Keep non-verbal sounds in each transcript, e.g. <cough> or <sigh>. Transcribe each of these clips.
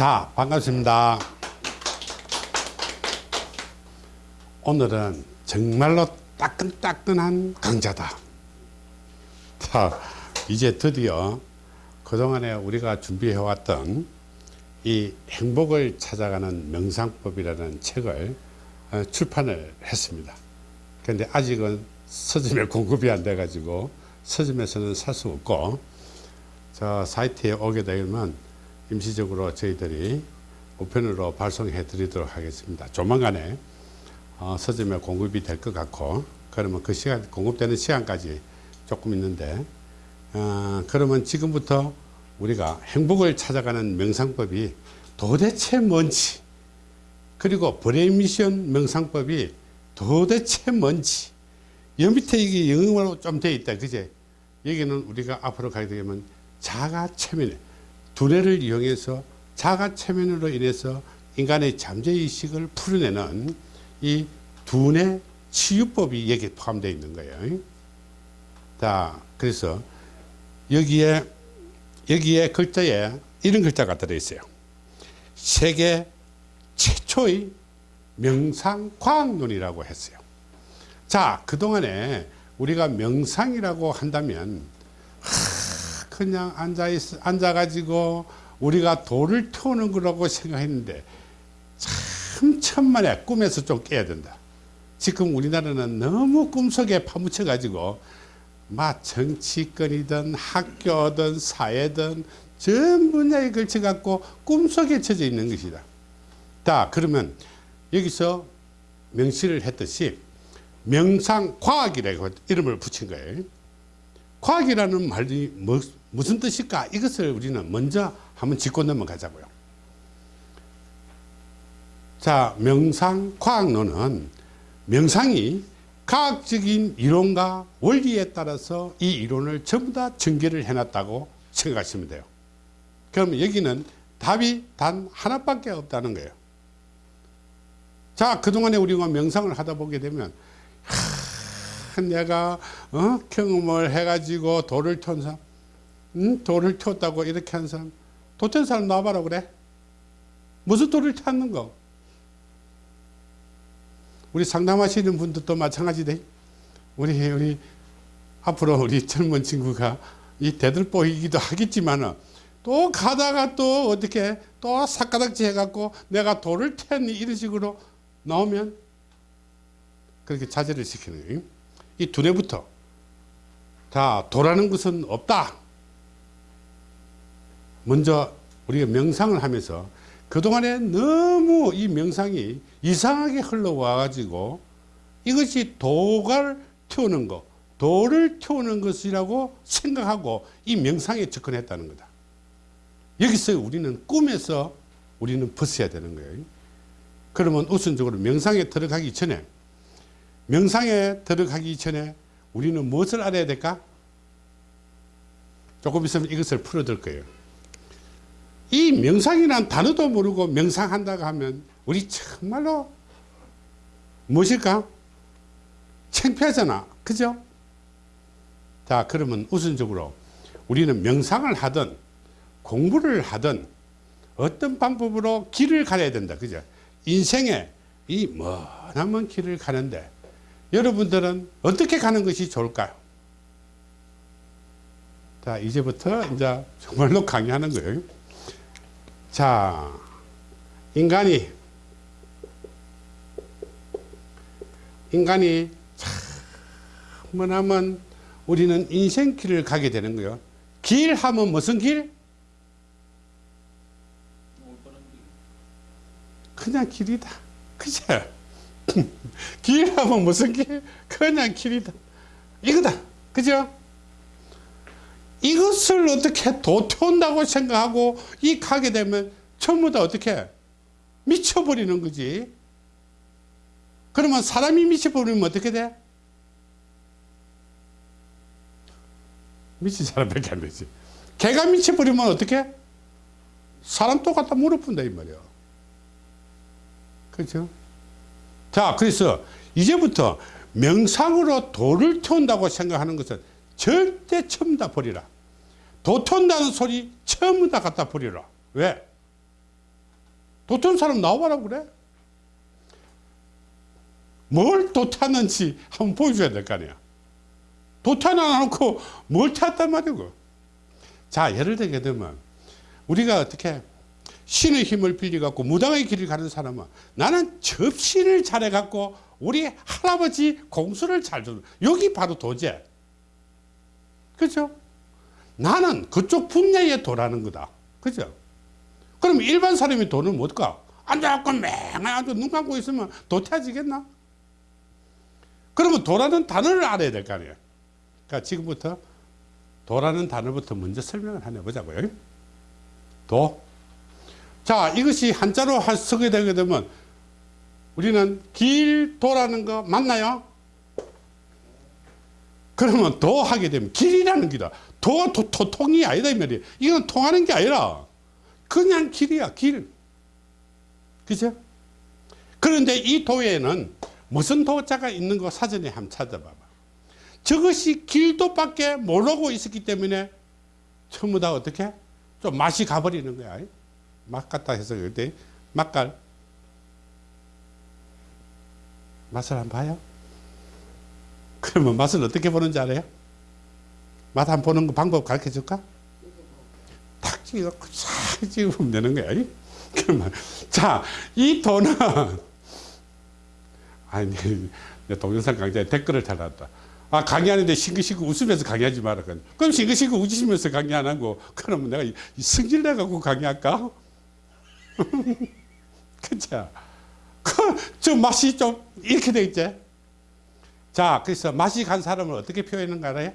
자, 반갑습니다. 오늘은 정말로 따끈따끈한 강좌다. 자, 이제 드디어 그동안에 우리가 준비해왔던 이 행복을 찾아가는 명상법이라는 책을 어, 출판을 했습니다. 그런데 아직은 서점에 공급이 안 돼 가지고 서점에서는 살 수 없고 저 사이트에 오게 되면 임시적으로 저희들이 우편으로 발송해 드리도록 하겠습니다. 조만간에 어, 서점에 공급이 될 것 같고 그러면 그 시간 공급되는 시간까지 조금 있는데 어, 그러면 지금부터 우리가 행복을 찾아가는 명상법이 도대체 뭔지 그리고 브레미션 명상법이 도대체 뭔지 여 밑에 이게 영어로 좀 돼 있다 그제 여기는 우리가 앞으로 가게 되면 자가 체면 두뇌를 이용해서 자가 체면으로 인해서 인간의 잠재의식을 풀어내는 이 두뇌 치유법이 여기에 포함되어 있는 거예요. 자 그래서 여기에 여기에 글자에 이런 글자가 들어있어요. 세계 최초의 명상과학론이라고 했어요. 자 그동안에 우리가 명상이라고 한다면 하, 그냥 앉아 있, 앉아가지고 우리가 돌을 태우는 거라고 생각했는데 참 천만에 꿈에서 좀 깨야 된다. 지금 우리나라는 너무 꿈속에 파묻혀 가지고 막 정치권이든 학교든 사회든 전 분야에 걸쳐 갖고 꿈속에 쳐져 있는 것이다. 자 그러면 여기서 명시를 했듯이 명상과학이라고 이름을 붙인 거예요. 과학이라는 말이 뭐, 무슨 뜻일까? 이것을 우리는 먼저 한번 짚고 넘어가자고요. 자 명상 과학론은 명상이 과학적인 이론과 원리에 따라서 이 이론을 전부 다 전개를 해놨다고 생각하시면 돼요. 그럼 여기는 답이 단 하나밖에 없다는 거예요. 자 그동안에 우리가 명상을 하다 보게 되면 하, 내가 어? 경험을 해가지고 돌을 턴 사람 응? 돌을 텄다고 이렇게 한 사람 도텐 사람 나와봐라 그래 무슨 돌을 탔는 거 우리 상담하시는 분들도 마찬가지돼 우리 우리 앞으로 우리 젊은 친구가 이 대들보이기도 하겠지만은 또 가다가 또 어떻게 또 삭가닥지 해갖고 내가 돌을 텄니 이런 식으로 나오면 그렇게 자제를 시키는 거예요. 이 두뇌부터 자 도라는 것은 없다. 먼저 우리가 명상을 하면서 그동안에 너무 이 명상이 이상하게 흘러와 가지고 이것이 도를 태우는 것 도를 태우는 것이라고 생각하고 이 명상에 접근했다는 거다. 여기서 우리는 꿈에서 우리는 벗어야 되는 거예요. 그러면 우선적으로 명상에 들어가기 전에 명상에 들어가기 전에 우리는 무엇을 알아야 될까? 조금 있으면 이것을 풀어들 거예요 이 명상이란 단어도 모르고 명상한다고 하면 우리 정말로 무엇일까? 창피하잖아. 그죠? 자, 그러면 우선적으로 우리는 명상을 하든 공부를 하든 어떤 방법으로 길을 가야 된다. 그죠? 인생에 이 머나먼 길을 가는데 여러분들은 어떻게 가는 것이 좋을까요? 자, 이제부터 이제 정말로 강의하는 거예요. 자, 인간이 인간이 참만 하면 우리는 인생길을 가게 되는 거예요. 길 하면 무슨 길? 그냥 길이다. 그죠? <laughs> 길 하면 무슨 길? 그냥 길이다. 이거다. 그죠? 이것을 어떻게 도태운다고 생각하고 이 가게 되면 전부 다 어떻게 미쳐버리는 거지 그러면 사람이 미쳐버리면 어떻게 돼? 미친 사람밖에 안 되지 개가 미쳐버리면 어떻게? 사람 똑같다 물어본다 이 말이야 그렇죠? 자 그래서 이제부터 명상으로 도를 태운다고 생각하는 것은 절대 처음 다 버리라. 도 턴다는 소리 처음 다 갖다 버리라. 왜? 도태한 사람 나와라 그래? 뭘 도태하는지 한번 보여줘야 될 거 아니야. 도태는 안 놓고 뭘 탔단 말이고 자 예를 들게 되면 우리가 어떻게 신의 힘을 빌려 갖고 무당의 길을 가는 사람은 나는 접신을 잘해 갖고 우리 할아버지 공수를 잘 주는 여기 바로 도제. 그죠 나는 그쪽 분야에 도라는 거다 그죠 그럼 일반 사람이 도는 뭘까 앉아갖고 맹 앉아 눈 감고 있으면 도태지겠나 그러면 도라는 단어를 알아야 될 거 아니에요 그러니까 지금부터 도라는 단어부터 먼저 설명을 하나 보자고요 도. 자, 이것이 한자로 할- 쓰게 되게 되면 우리는 길 도라는 거 맞나요? 그러면 도 하게 되면 길이라는 기다. 도, 도, 도, 통이 아니다, 이 말이에요. 이건 통하는 게 아니라 그냥 길이야, 길. 그죠? 그런데 이 도에는 무슨 도자가 있는 거 사전에 한번 찾아봐봐. 저것이 길도 밖에 모르고 있었기 때문에 전부 다 어떻게? 좀 맛이 가버리는 거야. 맛 같다 해서 그때 맛깔 맛을 한번 봐요. <laughs> 그러면 맛을 어떻게 보는지 알아요? 맛 한번 보는 거 방법 가르쳐 줄까? 탁 찍어갖고 싹 찍으면 되는 거야. 그러면 자, 이 돈은 <laughs> 아니 내 동영상 강좌에 댓글을 달았다. 아 강의하는데 싱긋싱긋 웃으면서 강의하지 마라. 그럼 싱긋싱긋 웃으시면서 강의 안 하고 그러면 내가 성질 내갖고 강의할까? 그죠? <laughs> 그저 맛이 좀 이렇게 돼 있지. 자 그래서 맛이 간 사람을 어떻게 표현하는 거 알아요?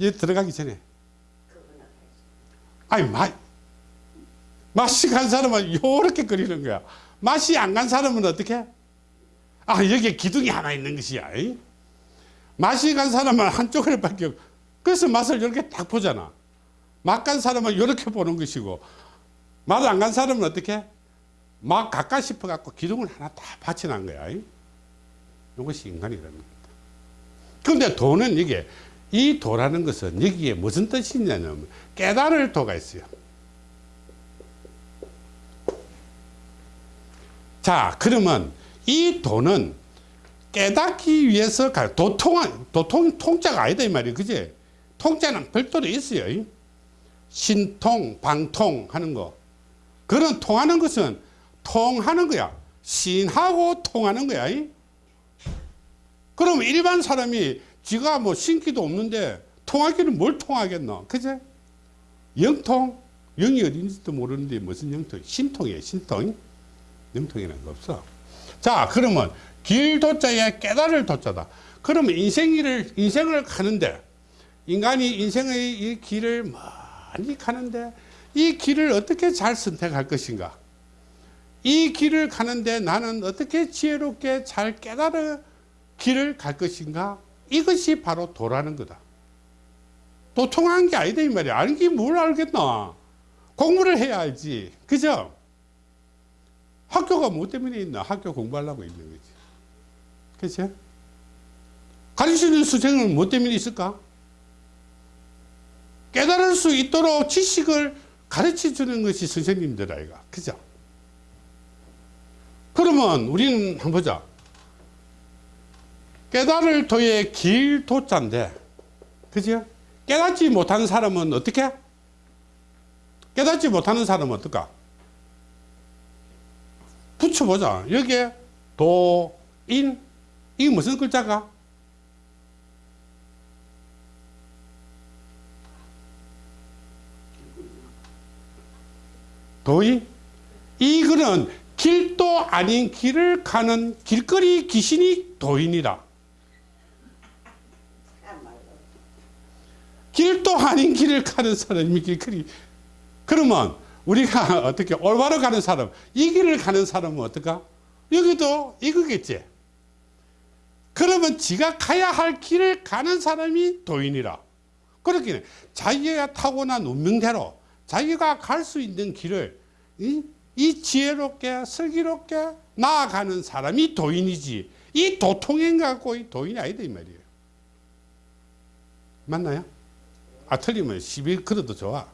얘 들어가기 전에 아니 맛 맛이 간 사람은 요렇게 끓이는 거야. 맛이 안 간 사람은 어떻게? 아 여기에 기둥이 하나 있는 것이야. 이? 맛이 간 사람은 한쪽을 밖에 그래서 맛을 이렇게 딱 보잖아. 맛 간 사람은 이렇게 보는 것이고 맛 안 간 사람은 어떻게? 막 가까 싶어 갖고 기둥을 하나 다 받쳐놓은 거야. 이? 이것이 인간이라는 겁니다. 그런데 도는 이게 이 도라는 것은 여기에 무슨 뜻이 있냐면 깨달을 도가 있어요. 자, 그러면 이 도는 깨닫기 위해서 가 도통 도통 통자가 아니다 이 말이에요. 그지? 통자는 별도로 있어요. 신통, 방통 하는 거. 그런 통하는 것은 통하는 거야. 신하고 통하는 거야. 그럼 일반 사람이 지가 뭐 신기도 없는데 통하기는 뭘 통하겠노? 그제? 영통? 영이 어딘지도 모르는데 무슨 영통? 신통이에요, 신통. 영통이라는 거 없어. 자, 그러면 길 도자에 깨달을 도자다. 그러면 인생을, 인생을 가는데, 인간이 인생의 이 길을 많이 가는데, 이 길을 어떻게 잘 선택할 것인가? 이 길을 가는데 나는 어떻게 지혜롭게 잘 깨달아 길을 갈 것인가? 이것이 바로 도라는 거다. 도통한 게 아니다 이 말이야. 알기 뭘 알겠나? 공부를 해야 알지. 그죠? 학교가 뭐 때문에 있나? 학교 공부하려고 있는 거지. 그죠? 가르치는 수생은 뭐 때문에 있을까? 깨달을 수 있도록 지식을 가르쳐 주는 것이 선생님들 아이가. 그죠? 그러면 우리는 한번 보자. 깨달을 도의 길 도자인데, 그죠? 깨닫지 못하는 사람은 어떻게? 깨닫지 못하는 사람은 어떨까? 붙여보자. 여기에 도, 인, 이게 무슨 글자가? 도인? 이거는 길도 아닌 길을 가는 길거리 귀신이 도인이라. 길도 아닌 길을 가는 사람이 길거리. 그러면 우리가 <laughs> 어떻게 올바로 가는 사람, 이 길을 가는 사람은 어떨까? 여기도 이거겠지. 그러면 지가 가야 할 길을 가는 사람이 도인이라. 그렇게 자기가 타고난 운명대로 자기가 갈 수 있는 길을 이, 이 지혜롭게 슬기롭게 나아가는 사람이 도인이지. 이 도통행 갖고 이 도인이 아니다 이 말이에요. 맞나요? 아 틀리면 시비 걸어도 좋아.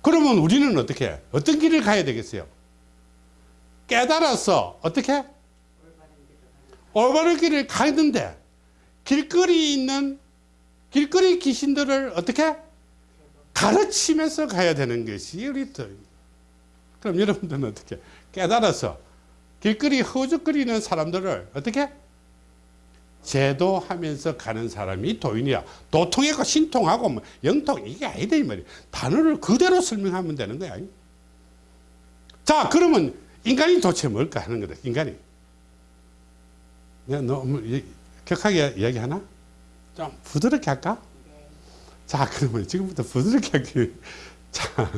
그러면 우리는 어떻게 해? 어떤 길을 가야 되겠어요? 깨달아서 어떻게? 올바른 길을 가는데 길거리 있는 길거리 귀신들을 어떻게? 가르치면서 가야 되는 것이 우리 또 그럼 여러분들은 어떻게 깨달아서 길거리 허죽거리는 사람들을 어떻게 제도하면서 가는 사람이 도인이야. 도통하고 신통하고 뭐 영통 이게 아니다 이 말이야. 단어를 그대로 설명하면 되는 거야. 자 그러면 인간이 도대체 뭘까 하는 거다 인간이. 너무 이- 격하게 이야기하나? 좀 부드럽게 할까? 자 그러면 지금부터 부드럽게 할게 자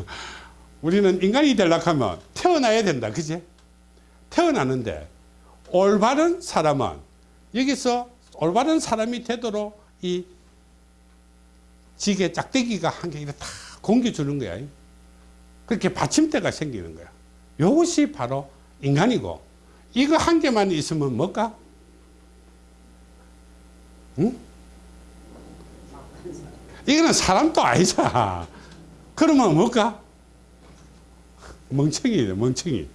우리는 인간이 되려고 하면 태어나야 된다 그지? 태어나는데 올바른 사람은 여기서 올바른 사람이 되도록 이 지게 짝대기가 한 개를 다 공겨주는 거야 그렇게 받침대가 생기는 거야 이것이 바로 인간이고 이거 한 개만 있으면 뭘까? 응? 이거는 사람도 아니잖아. 그러면 뭘까? 멍청이에요, 멍청이.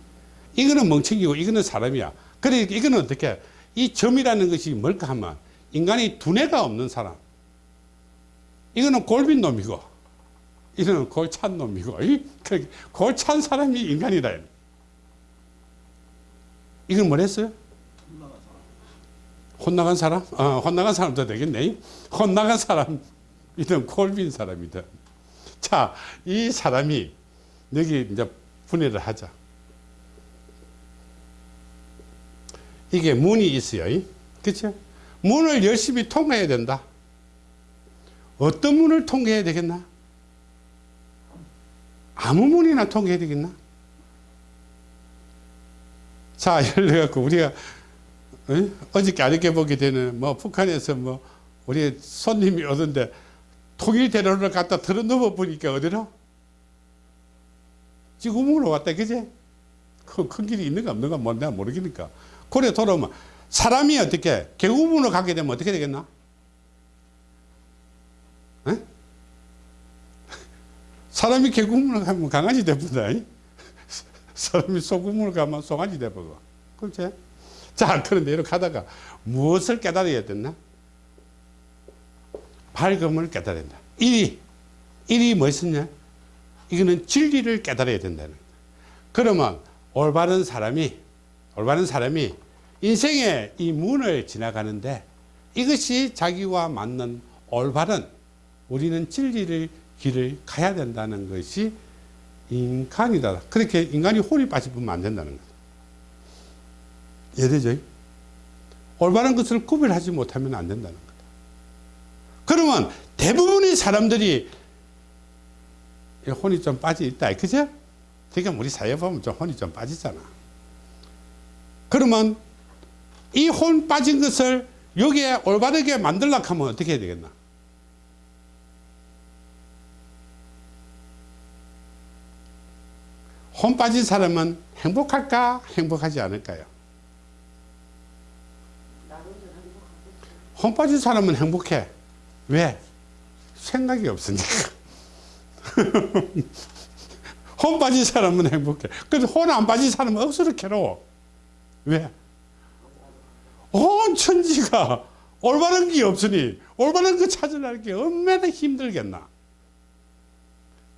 이거는 멍청이고 이거는 사람이야. 그래, 이거는 어떻게? 이 점이라는 것이 뭘까 하면 인간이 두뇌가 없는 사람. 이거는 골빈 놈이고, 이거는 골찬 놈이고, 이? 그 골찬 사람이 인간이다. 이건 뭐랬어요? 혼나간 사람? 어, 혼나간 사람도 되겠네. 혼나간 사람. 이든 콜빈 사람이다. 자, 이 사람이 여기 이제 분해를 하자. 이게 문이 있어요. 그렇죠? 문을 열심히 통해야 된다. 어떤 문을 통해야 되겠나? 아무 문이나 통해야 되겠나? 자, <laughs> 예를 들어 우리가 어? 어저께 아저께 보게 되는 뭐 북한에서 뭐 우리 손님이 오던데 통일 대로를 갖다 들어 넘어 보니까 어디로? 지구문으로 왔다 그제? 그큰 길이 있는가 없는가 뭐 내가 모르겠니까 그래 돌아오면 사람이 어떻게 개구문으로 가게 되면 어떻게 되겠나? 에? 사람이 개구문으로 가면 강아지 되버다 사람이 소구문으로 가면 송아지 되버거 그렇지? 자 그런데 이렇게 하다가 무엇을 깨달아야 됐나? 밝음을 깨달아야 된다. 1위. 1위 뭐였냐? 이거는 진리를 깨달아야 된다는 거다. 그러면 올바른 사람이, 올바른 사람이 인생의 이 문을 지나가는데 이것이 자기와 맞는 올바른 우리는 진리를 길을 가야 된다는 것이 인간이다. 그렇게 인간이 혼이 빠지면 안 된다는 거다. 이해되죠? 올바른 것을 구별하지 못하면 안 된다는 거다. 그러면 대부분의 사람들이 혼이 좀 빠져 있다. 그죠? 그러니까 우리 사회 보면 좀 혼이 좀 빠지잖아. 그러면 이 혼 빠진 것을 여기에 올바르게 만들려고 하면 어떻게 해야 되겠나? 혼 빠진 사람은 행복할까? 행복하지 않을까요? 혼 빠진 사람은 행복해. 왜? 생각이 없으니까. <laughs> 혼 빠진 사람은 행복해. 근데 혼안 빠진 사람은 억수로 괴로워. 왜? 온 천지가 올바른 게 없으니 올바른 거 찾으려는 게 얼마나 힘들겠나.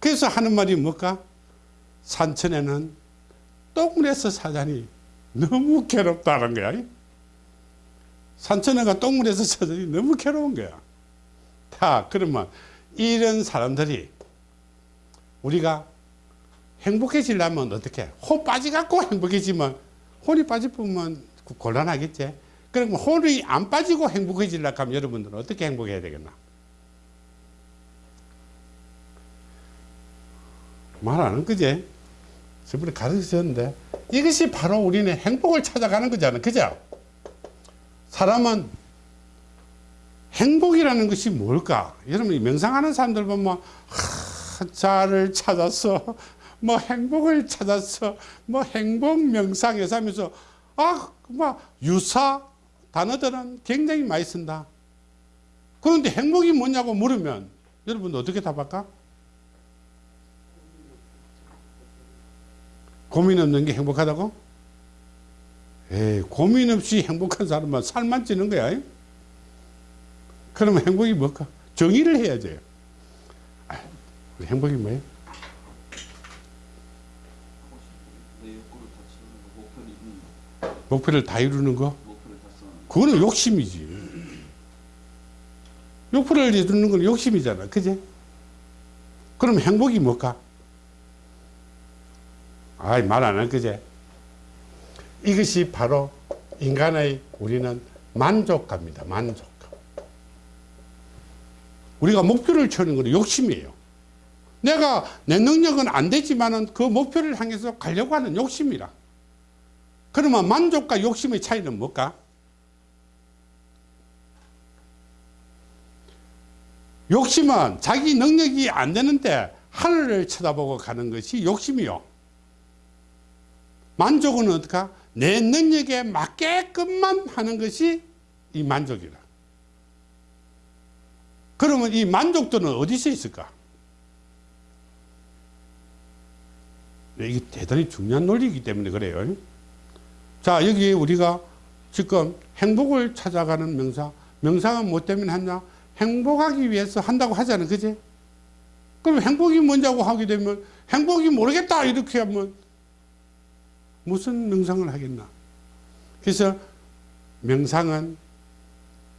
그래서 하는 말이 뭘까? 산천에는 똥물에서 사자니 너무 괴롭다는 거야. 산천에가 똥물에서 사자니 너무 괴로운 거야. 자, 그러면 이런 사람들이 우리가 행복해지려면 어떻게? 혼 빠지갖고 행복해지면 혼이 빠지면 곤란하겠지. 그러면 혼이 안 빠지고 행복해지려고 하면 여러분들은 어떻게 행복해야 되겠나? 말안한 거지? 저번에 가르쳤는데 이것이 바로 우리는 행복을 찾아가는 거잖아. 그죠? 사람은 행복이라는 것이 뭘까? 여러분 명상하는 사람들 보면 하, 자를 찾았어. 뭐 행복을 찾았어. 뭐 행복 명상에서 하면서 아, 뭐 유사 단어들은 굉장히 많이 쓴다. 그런데 행복이 뭐냐고 물으면 여러분 어떻게 답할까? 고민 없는 게 행복하다고? 에이, 고민 없이 행복한 사람은 살만 찌는 거야. 그러면 행복이 뭘까? 정의를 해야 돼요. 아, 행복이 뭐예요? 내 욕구를 다 채우는 거, 목표를 이루는 거, 목표를 다 이루는 거? 그거는 욕심이지. 욕구를 이루는 건 욕심이잖아. 그지? 그럼 행복이 뭘까? 아이, 말안할 거지? 이것이 바로 인간의 우리는 만족감입니다. 만족감. 우리가 목표를 채우는 건 욕심이에요. 내가 내 능력은 안 되지만은 그 목표를 향해서 가려고 하는 욕심이라. 그러면 만족과 욕심의 차이는 뭘까? 욕심은 자기 능력이 안 되는데 하늘을 쳐다보고 가는 것이 욕심이요. 만족은 어떡하? 내 능력에 맞게끔만 하는 것이 이 만족이라. 그러면 이 만족도는 어디서 있을까? 네, 이게 대단히 중요한 논리이기 때문에 그래요. 자, 여기 우리가 지금 행복을 찾아가는 명사. 명사가 뭐 때문에 하냐? 행복하기 위해서 한다고 하잖아. 그지? 그럼 행복이 뭔지하고 하게 되면 행복이 모르겠다. 이렇게 하면 무슨 명상을 하겠나? 그래서 명상은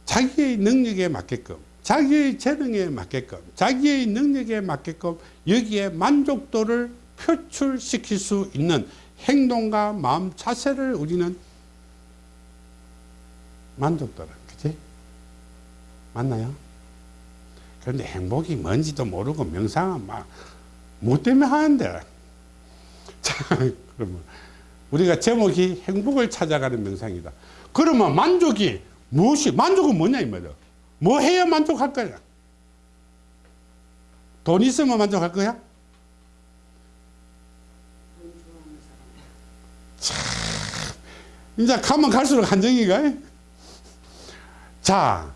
자기의 능력에 맞게끔, 자기의 재능에 맞게끔, 자기의 능력에 맞게끔 여기에 만족도를 표출시킬 수 있는 행동과 마음 자세를 우리는 만족도라. 그지? 맞나요? 그런데 행복이 뭔지도 모르고 명상은 막, 뭐 때문에 하는데. <laughs> 자, 그러면. 우리가 제목이 행복을 찾아가는 명상이다. 그러면 만족이 무엇이, 만족은 뭐냐, 이 말이야. 뭐 해야 만족할 거야? 돈 있으면 만족할 거야? 이제 가면 갈수록 한정이가. 자,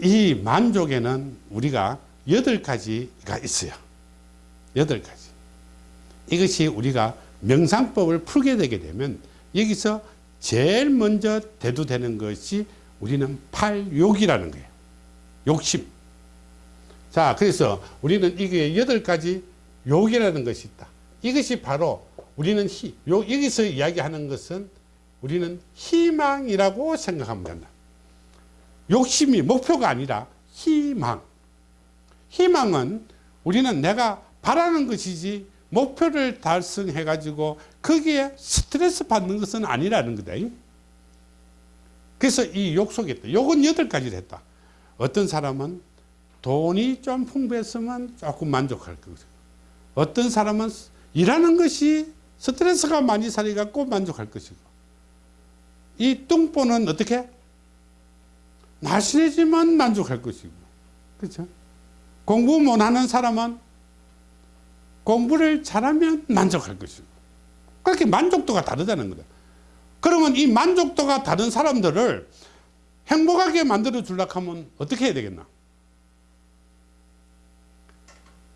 이 만족에는 우리가 여덟 가지가 있어요. 여덟 가지. 이것이 우리가 명상법을 풀게 되게 되면 여기서 제일 먼저 대두되는 것이 우리는 팔욕이라는 거예요. 욕심. 자, 그래서 우리는 이게 여덟 가지 욕이라는 것이 있다. 이것이 바로 우리는 희, 요, 여기서 이야기하는 것은 우리는 희망이라고 생각하면 된다. 욕심이 목표가 아니라 희망. 희망은 우리는 내가 바라는 것이지 목표를 달성해 가지고 거기에 스트레스 받는 것은 아니라는 거다. 그래서 이 욕 속에 있다. 욕은 여덟 가지를 했다. 어떤 사람은 돈이 좀 풍부했으면 조금 만족할 것이고 어떤 사람은 일하는 것이 스트레스가 많이 살아갖고 만족할 것이고 이 뚱보는 어떻게? 날씬해지만 만족할 것이고 그렇죠? 공부 못하는 사람은 공부를 잘하면 만족할 것이고 그렇게 만족도가 다르다는 거다. 그러면 이 만족도가 다른 사람들을 행복하게 만들어 주려고 하면 어떻게 해야 되겠나?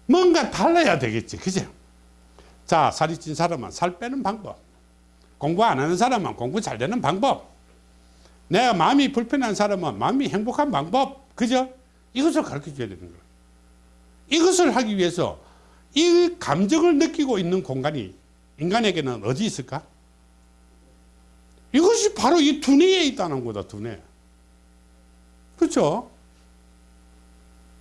뭔가 달라야 되겠지. 그죠? 자, 살이 찐 사람은 살 빼는 방법. 공부 안 하는 사람은 공부 잘 되는 방법. 내가 마음이 불편한 사람은 마음이 행복한 방법. 그죠? 이것을 가르쳐 줘야 되는 거야. 이것을 하기 위해서 이 감정을 느끼고 있는 공간이 인간에게는 어디 있을까? 이것이 바로 이 두뇌에 있다는 거다, 두뇌. 그렇죠?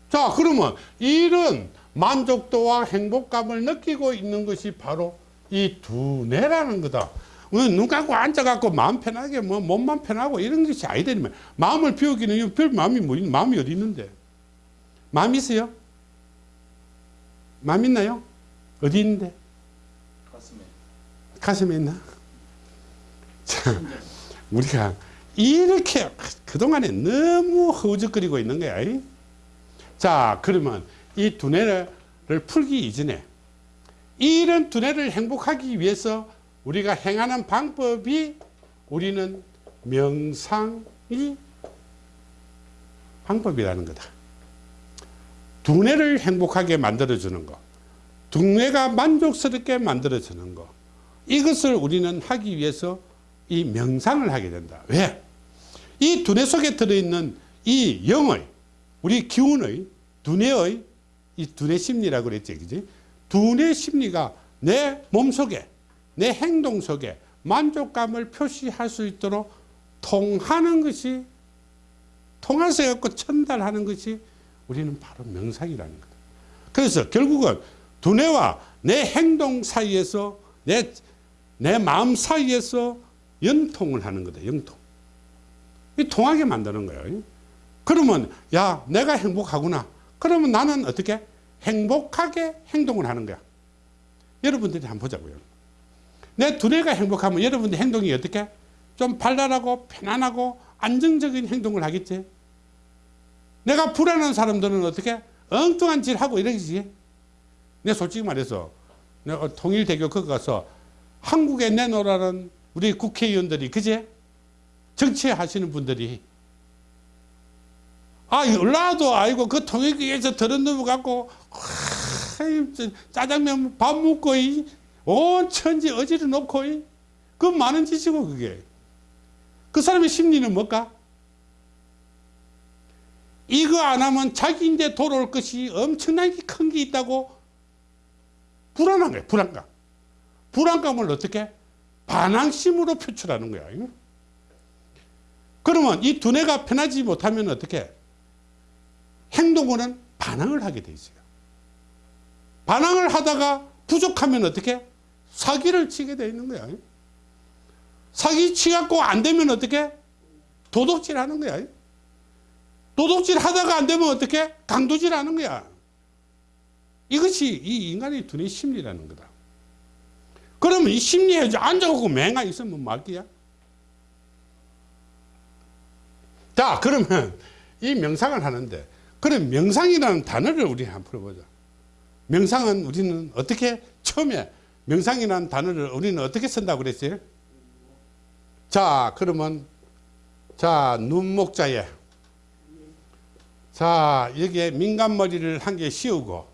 자, 그러면 이런 만족도와 행복감을 느끼고 있는 것이 바로 이 두뇌라는 거다. 눈 감고 앉아갖고 마음 편하게 뭐 몸만 편하고 이런 것이 아니다니 마음을 비우기는 별 마음이 뭐 마음이 어디 있는데? 마음 있어요? 마음 있나요? 어디 있는데? 가슴에 가슴에 있나? 자, 우리가 이렇게 그동안에 너무 허우적거리고 있는 거야. 이? 자, 그러면 이 두뇌를 풀기 이전에 이런 두뇌를 행복하기 위해서 우리가 행하는 방법이 우리는 명상이 방법이라는 거다. 두뇌를 행복하게 만들어주는 거, 두뇌가 만족스럽게 만들어주는 거, 이것을 우리는 하기 위해서 이 명상을 하게 된다. 왜? 이 두뇌 속에 들어있는 이 영의, 우리 기운의, 두뇌의, 이 두뇌 심리라고 그랬지, 그지? 두뇌 심리가 내 몸 속에, 내 행동 속에 만족감을 표시할 수 있도록 통하는 것이, 통해서 갖고 전달하는 것이 우리는 바로 명상이라는 거다. 그래서 결국은 두뇌와 내 행동 사이에서 내, 내 마음 사이에서 연통을 하는 거다. 연통. 이 통하게 만드는 거예요. 그러면 야 내가 행복하구나. 그러면 나는 어떻게 행복하게 행동을 하는 거야. 여러분들이 한번 보자고요. 내 두뇌가 행복하면 여러분들 행동이 어떻게 좀 발랄하고 편안하고 안정적인 행동을 하겠지. 내가 불안한 사람들은 어떻게 엉뚱한 짓 하고 이러지. 내 솔직히 말해서 내가 통일대교 거기 가서 한국에 내놓으라는 우리 국회의원들이 그제 정치하시는 분들이 아 연라도 아이고 그 통일교에서 들은 놈을 갖고 저 짜장면 밥 먹고 이, 온 천지 어지러 놓고 이, 그 많은 짓이고 그게. 그 사람의 심리는 뭘까? 이거 안 하면 자기인데 돌아올 것이 엄청나게 큰 게 있다고 불안한 거예요 불안감. 불안감을 어떻게? 반항심으로 표출하는 거야 그러면 이 두뇌가 편하지 못하면 어떻게? 행동으로는 반항을 하게 돼 있어요. 반항을 하다가 부족하면 어떻게 사기를 치게 돼 있는 거야. 사기 치갖고 안 되면 어떻게? 도둑질 하는 거야. 도둑질 하다가 안 되면 어떻게? 강도질 하는 거야. 이것이 이 인간의 두뇌 심리라는 거다. 그러면 이 심리에 앉아갖고 맹아 있으면 말기야? 자 그러면 이 명상을 하는데 그럼 명상이라는 단어를 우리 한번 풀어보자. 명상은 우리는 어떻게? 처음에 명상이라는 단어를 우리는 어떻게 쓴다고 그랬어요 자 그러면 자 눈목자에 자 여기에 민간머리를 한 개 씌우고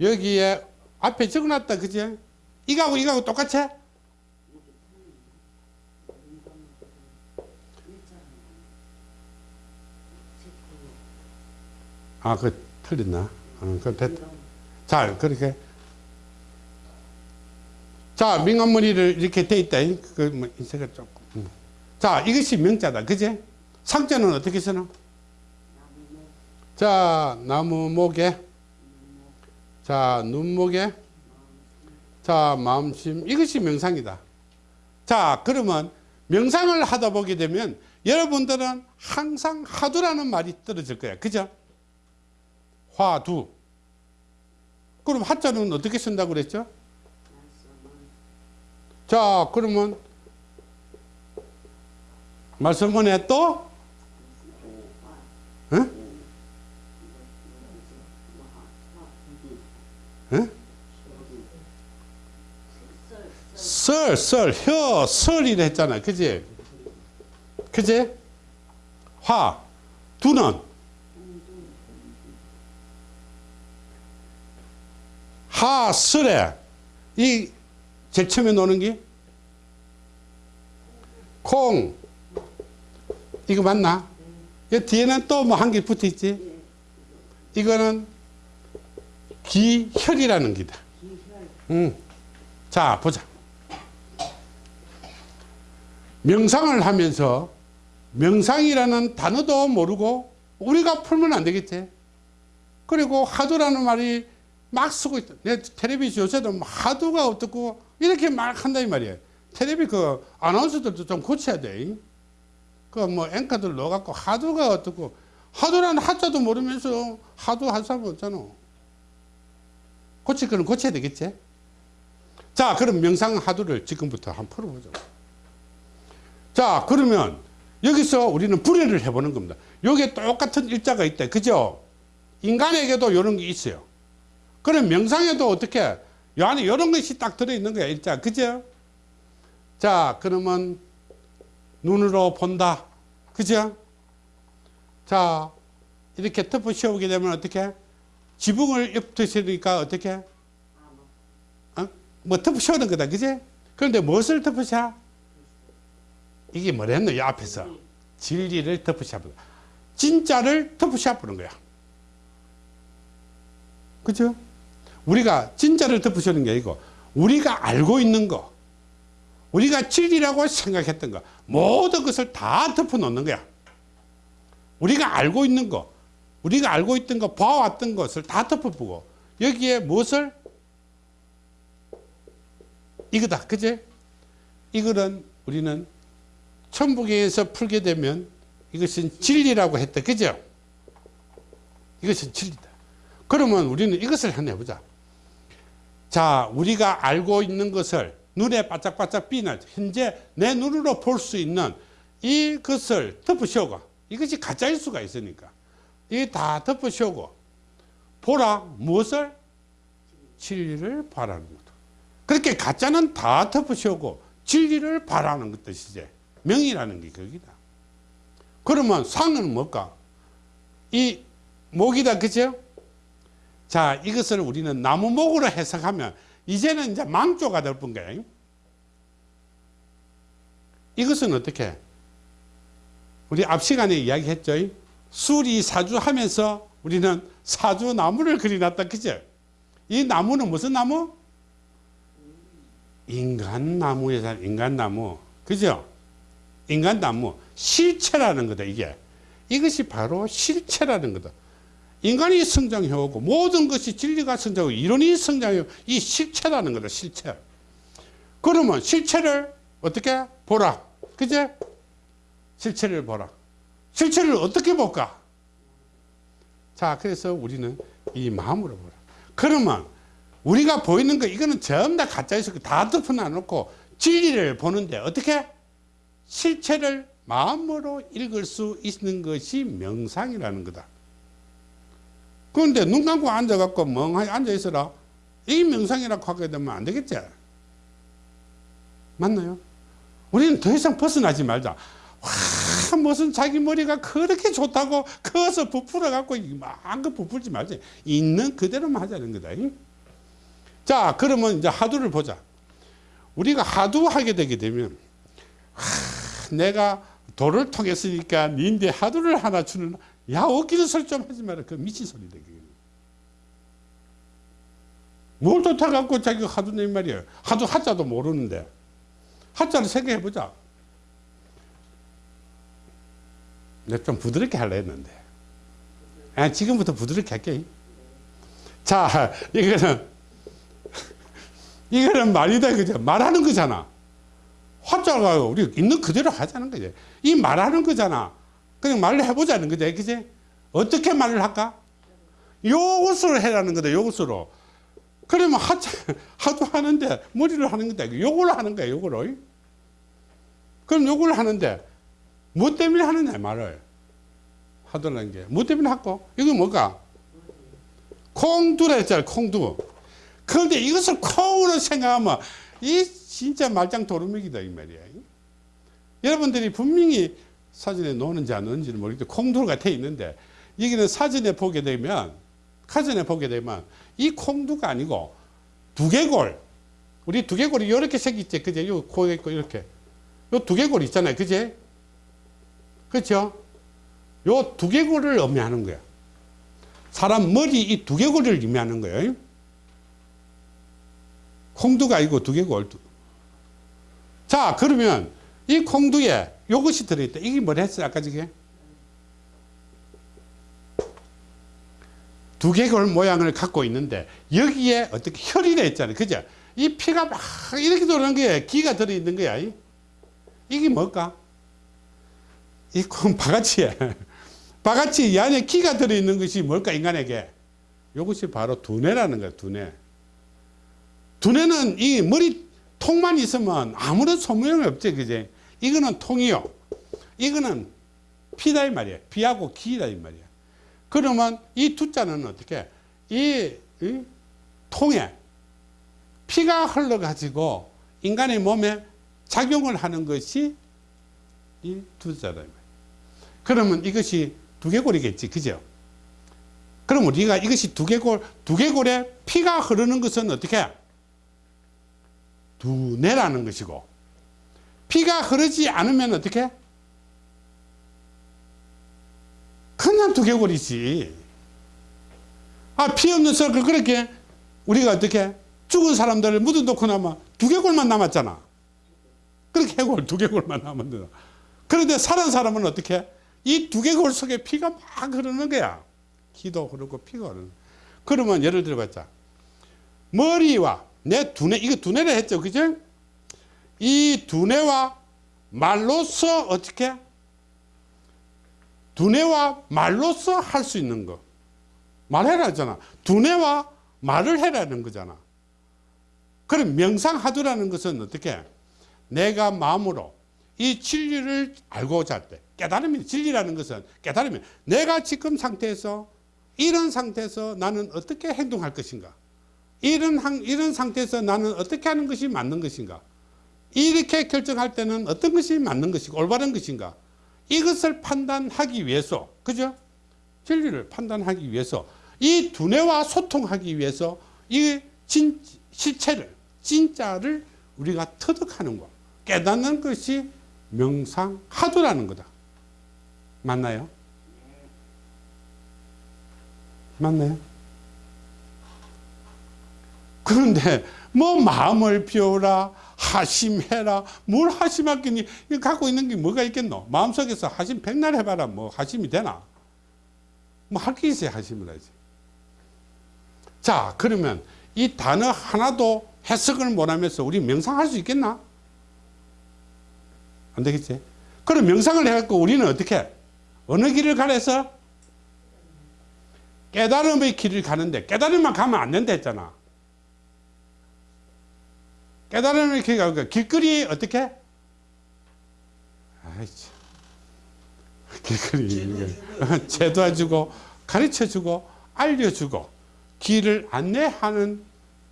여기에 앞에 적어놨다 그지 이거하고 이거하고 똑같이 아, 그 틀렸나? 어, 그 됐다. 자, 그렇게. 자, 민간머리를 이렇게 돼 있다. 그, 뭐, 인쇄가 조금. 음. 자, 이것이 명자다. 그제? 상자는 어떻게 쓰나? 자, 나무 목에. 자, 눈목에. 자, 마음심. 이것이 명상이다. 자, 그러면 명상을 하다 보게 되면 여러분들은 항상 하두라는 말이 떨어질 거야. 그죠? 화두. 그럼 하자는 어떻게 쓴다고 그랬죠? 자, 그러면 말씀문에 또 응? 응? 썰, 썰, 혀, 설이라 했잖아. 그지? 그지? 화, 두는 하 설에 이 제일 처음에 노는 게 콩. 이거 맞나? 이 뒤에는 또 뭐 한 개 붙어 있지? 이거는 기혈이라는 기다. 응. 자, 보자. 명상을 하면서 명상이라는 단어도 모르고 우리가 풀면 안 되겠지. 그리고 하도라는 말이 막 쓰고 있다. 내 텔레비 요새도 뭐 하도가 어떻고 이렇게 막 한다 이 말이에요. 텔레비 그 아나운서들도 좀 고쳐야 돼. 그 뭐 앵커들 넣어갖고 하도가 어떻고 하도라는 하자도 모르면서 하도 한 사람 없잖아. 고칠 거는 고쳐야 되겠지. 자 그럼 명상 하도를 지금부터 한번 풀어보죠. 자 그러면 여기서 우리는 불회를 해보는 겁니다. 여기에 똑같은 일자가 있다. 그죠? 인간에게도 이런 게 있어요. 그럼 명상에도 어떻게 요 안에 이런 것이 딱 들어있는 거야 일자 그죠 자 그러면 눈으로 본다 그죠 자 이렇게 덮어 씌우게 되면 어떻게 지붕을 엎드시니까 어떻게 어? 뭐 덮어 씌우는 거다 그지 그런데 무엇을 덮으셔? 이게 뭐랬노? 이 앞에서 진리를 덮으셔 버려. 진짜를 덮으셔 버는 거야. 그죠? 우리가 진짜를 덮으시는 게 아니고 우리가 알고 있는 거. 우리가 진리라고 생각했던 거. 모든 것을 다 덮어 놓는 거야. 우리가 알고 있는 거. 우리가 알고 있던 거 봐왔던 것을 다 덮어보고. 여기에 무엇을? 이거다. 그제? 이거는 우리는 천부경에서 풀게 되면 이것은 진리라고 했다. 그죠? 이것은 진리다. 그러면 우리는 이것을 한번 해보자 자 우리가 알고 있는 것을 눈에 바짝바짝 비는 현재 내 눈으로 볼 수 있는 이것을 덮으시오고 이것이 가짜일 수가 있으니까. 이다 덮으시오고 보라 무엇을? 진리를 바라는 거다 그렇게 가짜는 다 덮으시오고 진리를 바라는 것 뜻이지. 명이라는 게 거기다. 그러면 상은 뭘까? 이 목이다 그죠 자 이것을 우리는 나무목으로 해석하면 이제는 이제 망조가 될뿐 거예요. 이것은 어떻게? 우리 앞 시간에 이야기했죠. 수리 사주 하면서 우리는 사주 나무를 그려놨다 그죠? 이 나무는 무슨 나무? 인간 나무에 살 인간 나무 그죠? 인간 나무 실체라는 거다 이게. 이것이 바로 실체라는 거다 인간이 성장해오고 모든 것이 진리가 성장하고 이론이 성장해오고 이 실체라는 거다 실체. 그러면 실체를 어떻게 보라? 그제? 실체를 보라. 실체를 어떻게 볼까? 자 그래서 우리는 이 마음으로 보라. 그러면 우리가 보이는 거 이거는 전부 다 가짜에서 다 덮어놔 놓고 진리를 보는데 어떻게? 실체를 마음으로 읽을 수 있는 것이 명상이라는 거다 그런데 눈 감고 앉아갖고 멍하니 앉아있어라. 이 명상이라고 하게 되면 안 되겠지? 맞나요? 우리는 더 이상 벗어나지 말자. 와 무슨 자기 머리가 그렇게 좋다고 커서 부풀어 갖고 마음껏 부풀지 말지. 있는 그대로만 하자는 거다 자 그러면 이제 하두를 보자. 우리가 하두 하게 되게 되면 하, 내가 도를 통했으니까 니인데 하두를 하나 주는 야 웃기는 소리 좀 하지 마라. 그 미친 소리다 뭘 쫓아갖고 자기가 하두네 말이야. 하두 하자도 모르는데. 하자를 생각해 보자. 내가 좀 부드럽게 하려 했는데. 아, 지금부터 부드럽게 할게. 자 이거는 이거는 말이다 그죠? 말하는 거잖아. 화자가 우리 있는 그대로 하자는 거지. 이 말하는 거잖아 그냥 말을 해보자는 거지 그지? 어떻게 말을 할까? 요것으로 해라는 거다 요것으로. 그러면 하자 <laughs> 하도 하는데 머리를 하는 거다. 요걸 하는 거야 요거를. 그럼 요걸 하는데 뭐 때문에 하느냐 말을. 하더라는 게 뭐 때문에 하고 이거 뭘까 콩두라 했잖아 콩두. 그런데 이것을 콩으로 생각하면 이 진짜 말짱 도루묵이다 이 말이야. 여러분들이 분명히 사진에 놓는지 안 놓는지는 모르겠는데 콩두가 돼 있는데 여기는 사진에 보게 되면 사진에 보게 되면 이 콩두가 아니고 두개골. 우리 두개골이 이렇게 생겼지. 그제? 요 코에 있고 이렇게. 요 두개골 있잖아요. 그제? 그렇죠 요 두개골을 의미하는 거야. 사람 머리 이 두개골을 의미하는 거예요 콩두가 아니고 두개골. 자 그러면 이 콩두에 요것이 들어있다. 이게 뭐라 했어요? 아까 저게? 두개골 모양을 갖고 있는데 여기에 어떻게 혈이 돼 있잖아요. 그죠? 이 피가 막 이렇게 도는 거에 기가 들어있는 거야. 이게 뭘까? 이콩 바가지에. <laughs> 바가지 이 안에 기가 들어있는 것이 뭘까 인간에게? 이것이 바로 두뇌라는 거야 두뇌. 두뇌는 이 머리 통만 있으면 아무런 소모임이 없지 그제 이거는 통이요. 이거는 피다 이 말이야 피하고 기다 이 말이야 그러면 이 두자는 어떻게? 이, 이 통에 피가 흘러 가지고 인간의 몸에 작용을 하는 것이 이 두자다 그러면 이것이 두개골이겠지. 그죠? 그럼 우리가 이것이 두개골 두개골에 피가 흐르는 것은 어떻게? 두뇌라는 것이고 피가 흐르지 않으면 어떻게? 그냥 두개골이지. 아, 피 없는 썩을 그렇게 우리가 어떻게 죽은 사람들을 묻어놓고 나면 두개골만 남았잖아. 그렇게 해골, 두개골만 남았는데. 그런데 살은 사람은 어떻게? 이 두개골 속에 피가 막 흐르는 거야. 기도 흐르고 피가 흐르는. 그러면 예를 들어봤자 머리와 내 두뇌, 이거 두뇌를 했죠. 그죠? 이 두뇌와 말로서 어떻게? 두뇌와 말로서 할 수 있는 거. 말해라 하잖아. 두뇌와 말을 해라는 거잖아. 그럼 명상하두라는 것은 어떻게? 내가 마음으로 이 진리를 알고자 할 때, 깨달음이, 진리라는 것은 깨달음이, 내가 지금 상태에서, 이런 상태에서 나는 어떻게 행동할 것인가? 이런, 한- 이런 상태에서 나는 어떻게 하는 것이 맞는 것인가? 이렇게 결정할 때는 어떤 것이 맞는 것이고, 올바른 것인가? 이것을 판단하기 위해서, 그죠? 진리를 판단하기 위해서, 이 두뇌와 소통하기 위해서, 이 진, 실체를, 진짜를 우리가 터득하는 것, 깨닫는 것이 명상하도라는 거다. 맞나요? 맞나요? 그런데 뭐 마음을 비워라 하심해라. 뭘 하심하겠니? 갖고 있는 게 뭐가 있겠노? 마음속에서 하심 백날 해봐라. 뭐 하심이 되나? 뭐 할 게 있어야 하심을 하지. 자 그러면 이 단어 하나도 해석을 못하면서 우리 명상할 수 있겠나? 안 되겠지? 그럼 명상을 해갖고 우리는 어떻게? 어느 길을 가려서? 깨달음의 길을 가는데 깨달음만 가면 안 된다 했잖아 깨달음의 길 가니까 길거리 어떻게? 아이치 길거리. 제도해주고 가르쳐주고 알려주고 길을 안내하는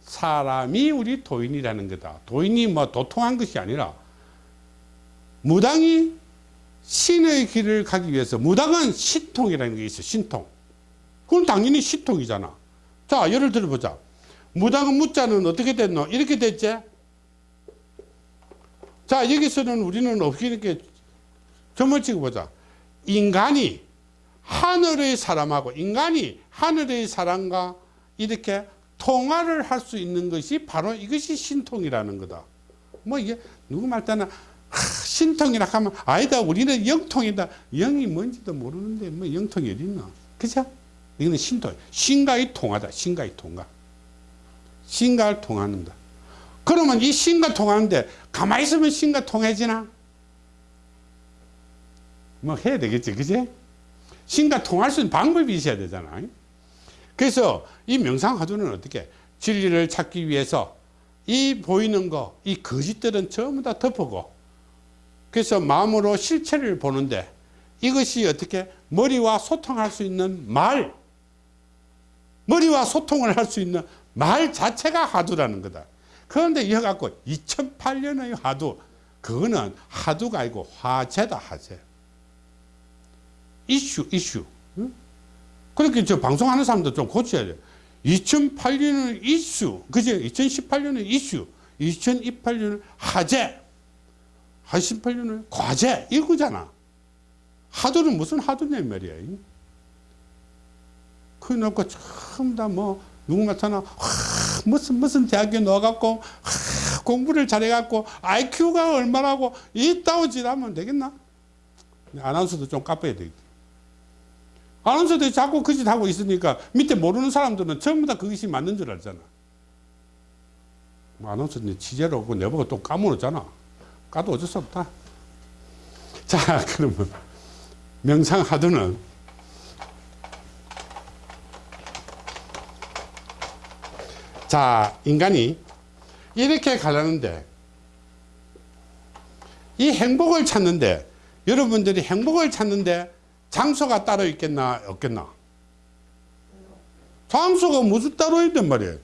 사람이 우리 도인이라는 거다. 도인이 뭐 도통한 것이 아니라 무당이 신의 길을 가기 위해서 무당은 신통이라는 게 있어 신통. 그건 당연히 신통이잖아. 자 예를 들어보자. 무당은 무자는 어떻게 됐노? 이렇게 됐지 자 여기서는 우리는 이렇게 점을 찍어보자. 인간이 하늘의 사람하고 인간이 하늘의 사람과 이렇게 통화를 할 수 있는 것이 바로 이것이 신통이라는 거다. 뭐 이게 누구 말 때는 하, 신통이라 하면 아니다 우리는 영통이다. 영이 뭔지도 모르는데 뭐 영통이 어디 있나 그죠? 이거는 신통 신과의 통하다 신과의 통과. 신과를 통하는다 그러면 이 신과 통하는데 가만히 있으면 신과 통해지나? 뭐 해야 되겠지 그지? 신과 통할 수 있는 방법이 있어야 되잖아. 그래서 이 명상하두는 어떻게? 진리를 찾기 위해서 이 보이는 거 이 거짓들은 전부 다 덮고. 그래서 마음으로 실체를 보는데 이것이 어떻게? 머리와 소통할 수 있는 말. 머리와 소통을 할 수 있는 말 자체가 하두라는 거다 그런데 이거 갖고 2008년의 하두 그거는 하두가 아니고 화제다 화제. 이슈 이슈. 응? 그렇게 저 방송하는 사람도 좀 고쳐야 돼. 2008년은 이슈 그죠 2018년은 이슈 2028년은 화제 2018년은 과제 이거잖아. 하두는 무슨 하두냐 말이야. 그 놓고 전부 다뭐 누구 나타나 무슨 무슨 대학에 넣어갖고 하, 공부를 잘해갖고 IQ가 얼마나고 이따오 짓하면 되겠나? 아나운서도 좀 깜빡해야 되겠다. 아나운서들이 자꾸 그 짓 하고 있으니까 밑에 모르는 사람들은 전부 다 그것이 맞는 줄 알잖아. 뭐 아나운서는 취재로 오고 내보고 또 까무었잖아. 까도 어쩔 수 없다. 자 <laughs> 그러면 명상하두는 자 인간이 이렇게 가려는데 이 행복을 찾는데 여러분들이 행복을 찾는데 장소가 따로 있겠나 없겠나? 장소가 무슨 따로 있단 말이에요?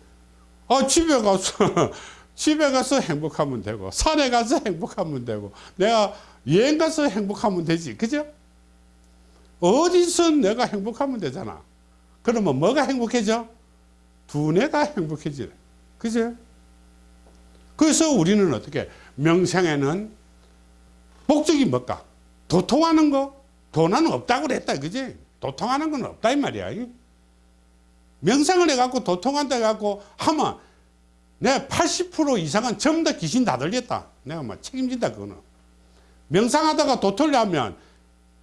아 집에 가서 <laughs> 집에 가서 행복하면 되고 산에 가서 행복하면 되고 내가 여행 가서 행복하면 되지 그죠? 어디서 내가 행복하면 되잖아. 그러면 뭐가 행복해져 두뇌가 행복해지래 그죠 그래서 우리는 어떻게 명상에는 목적이 뭘까? 도통하는 거? 돈은 없다고 그랬다. 그지? 도통하는 건 없다 이 말이야. 명상을 해갖고 도통한다 해갖고 하면 내가 80% 이상은 전부 다 귀신 다 들렸다. 내가 막 책임진다 그거는. 명상하다가 도통을 하면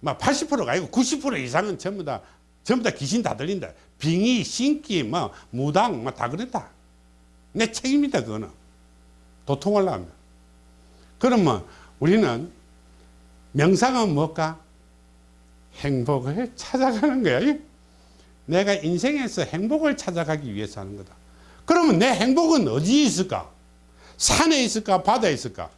막 80%가 아니고 90% 이상은 전부 다 전부 다 귀신 다 들린다. 빙의, 신기, 뭐 무당, 뭐 다 그랬다. 내 책임이다 그거는. 도통하려면. 그러면 우리는 명상은 뭘까? 행복을 찾아가는 거야. 내가 인생에서 행복을 찾아가기 위해서 하는 거다. 그러면 내 행복은 어디에 있을까? 산에 있을까? 바다에 있을까?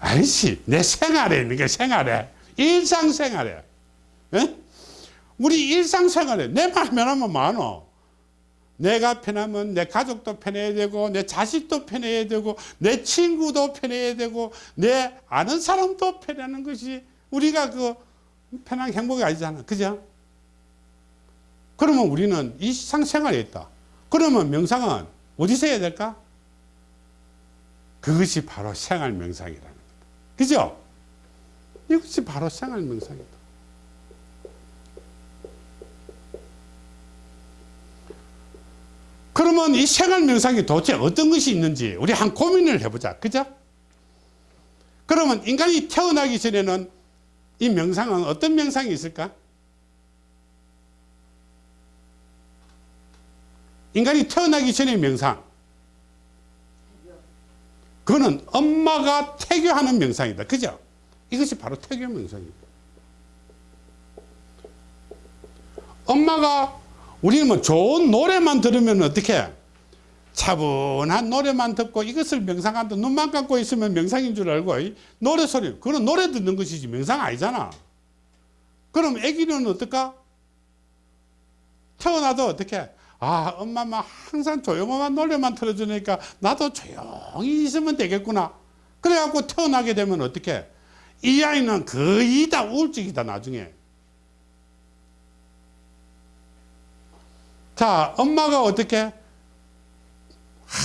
아니지. 내 생활에 있는 게 생활에. 일상생활에. 에? 우리 일상생활에 내 마음에 하면 많어. 내가 편하면 내 가족도 편해야 되고 내 자식도 편해야 되고 내 친구도 편해야 되고 내 아는 사람도 편하는 것이 우리가 그 편한 행복이 아니잖아. 그죠? 그러면 우리는 일상생활에 있다. 그러면 명상은 어디서 해야 될까? 그것이 바로 생활 명상이라는 거다. 그죠? 이것이 바로 생활 명상이다. 그러면 이 생활 명상이 도대체 어떤 것이 있는지 우리 한 고민을 해보자. 그죠? 그러면 인간이 태어나기 전에는 이 명상은 어떤 명상이 있을까? 인간이 태어나기 전에 명상. 그거는 엄마가 태교하는 명상이다. 그죠? 이것이 바로 태교 명상이다. 엄마가 우리는 뭐 좋은 노래만 들으면 어떻게 차분한 노래만 듣고 이것을 명상한다. 눈만 감고 있으면 명상인 줄 알고 이 노래 소리 그건 노래 듣는 것이지 명상 아니잖아. 그럼 애기는 어떨까? 태어나도 어떻게 아 엄마만 항상 조용한 노래만 틀어주니까 나도 조용히 있으면 되겠구나. 그래갖고 태어나게 되면 어떻게 이 아이는 거의 다 우울증이다 나중에 자, 엄마가 어떻게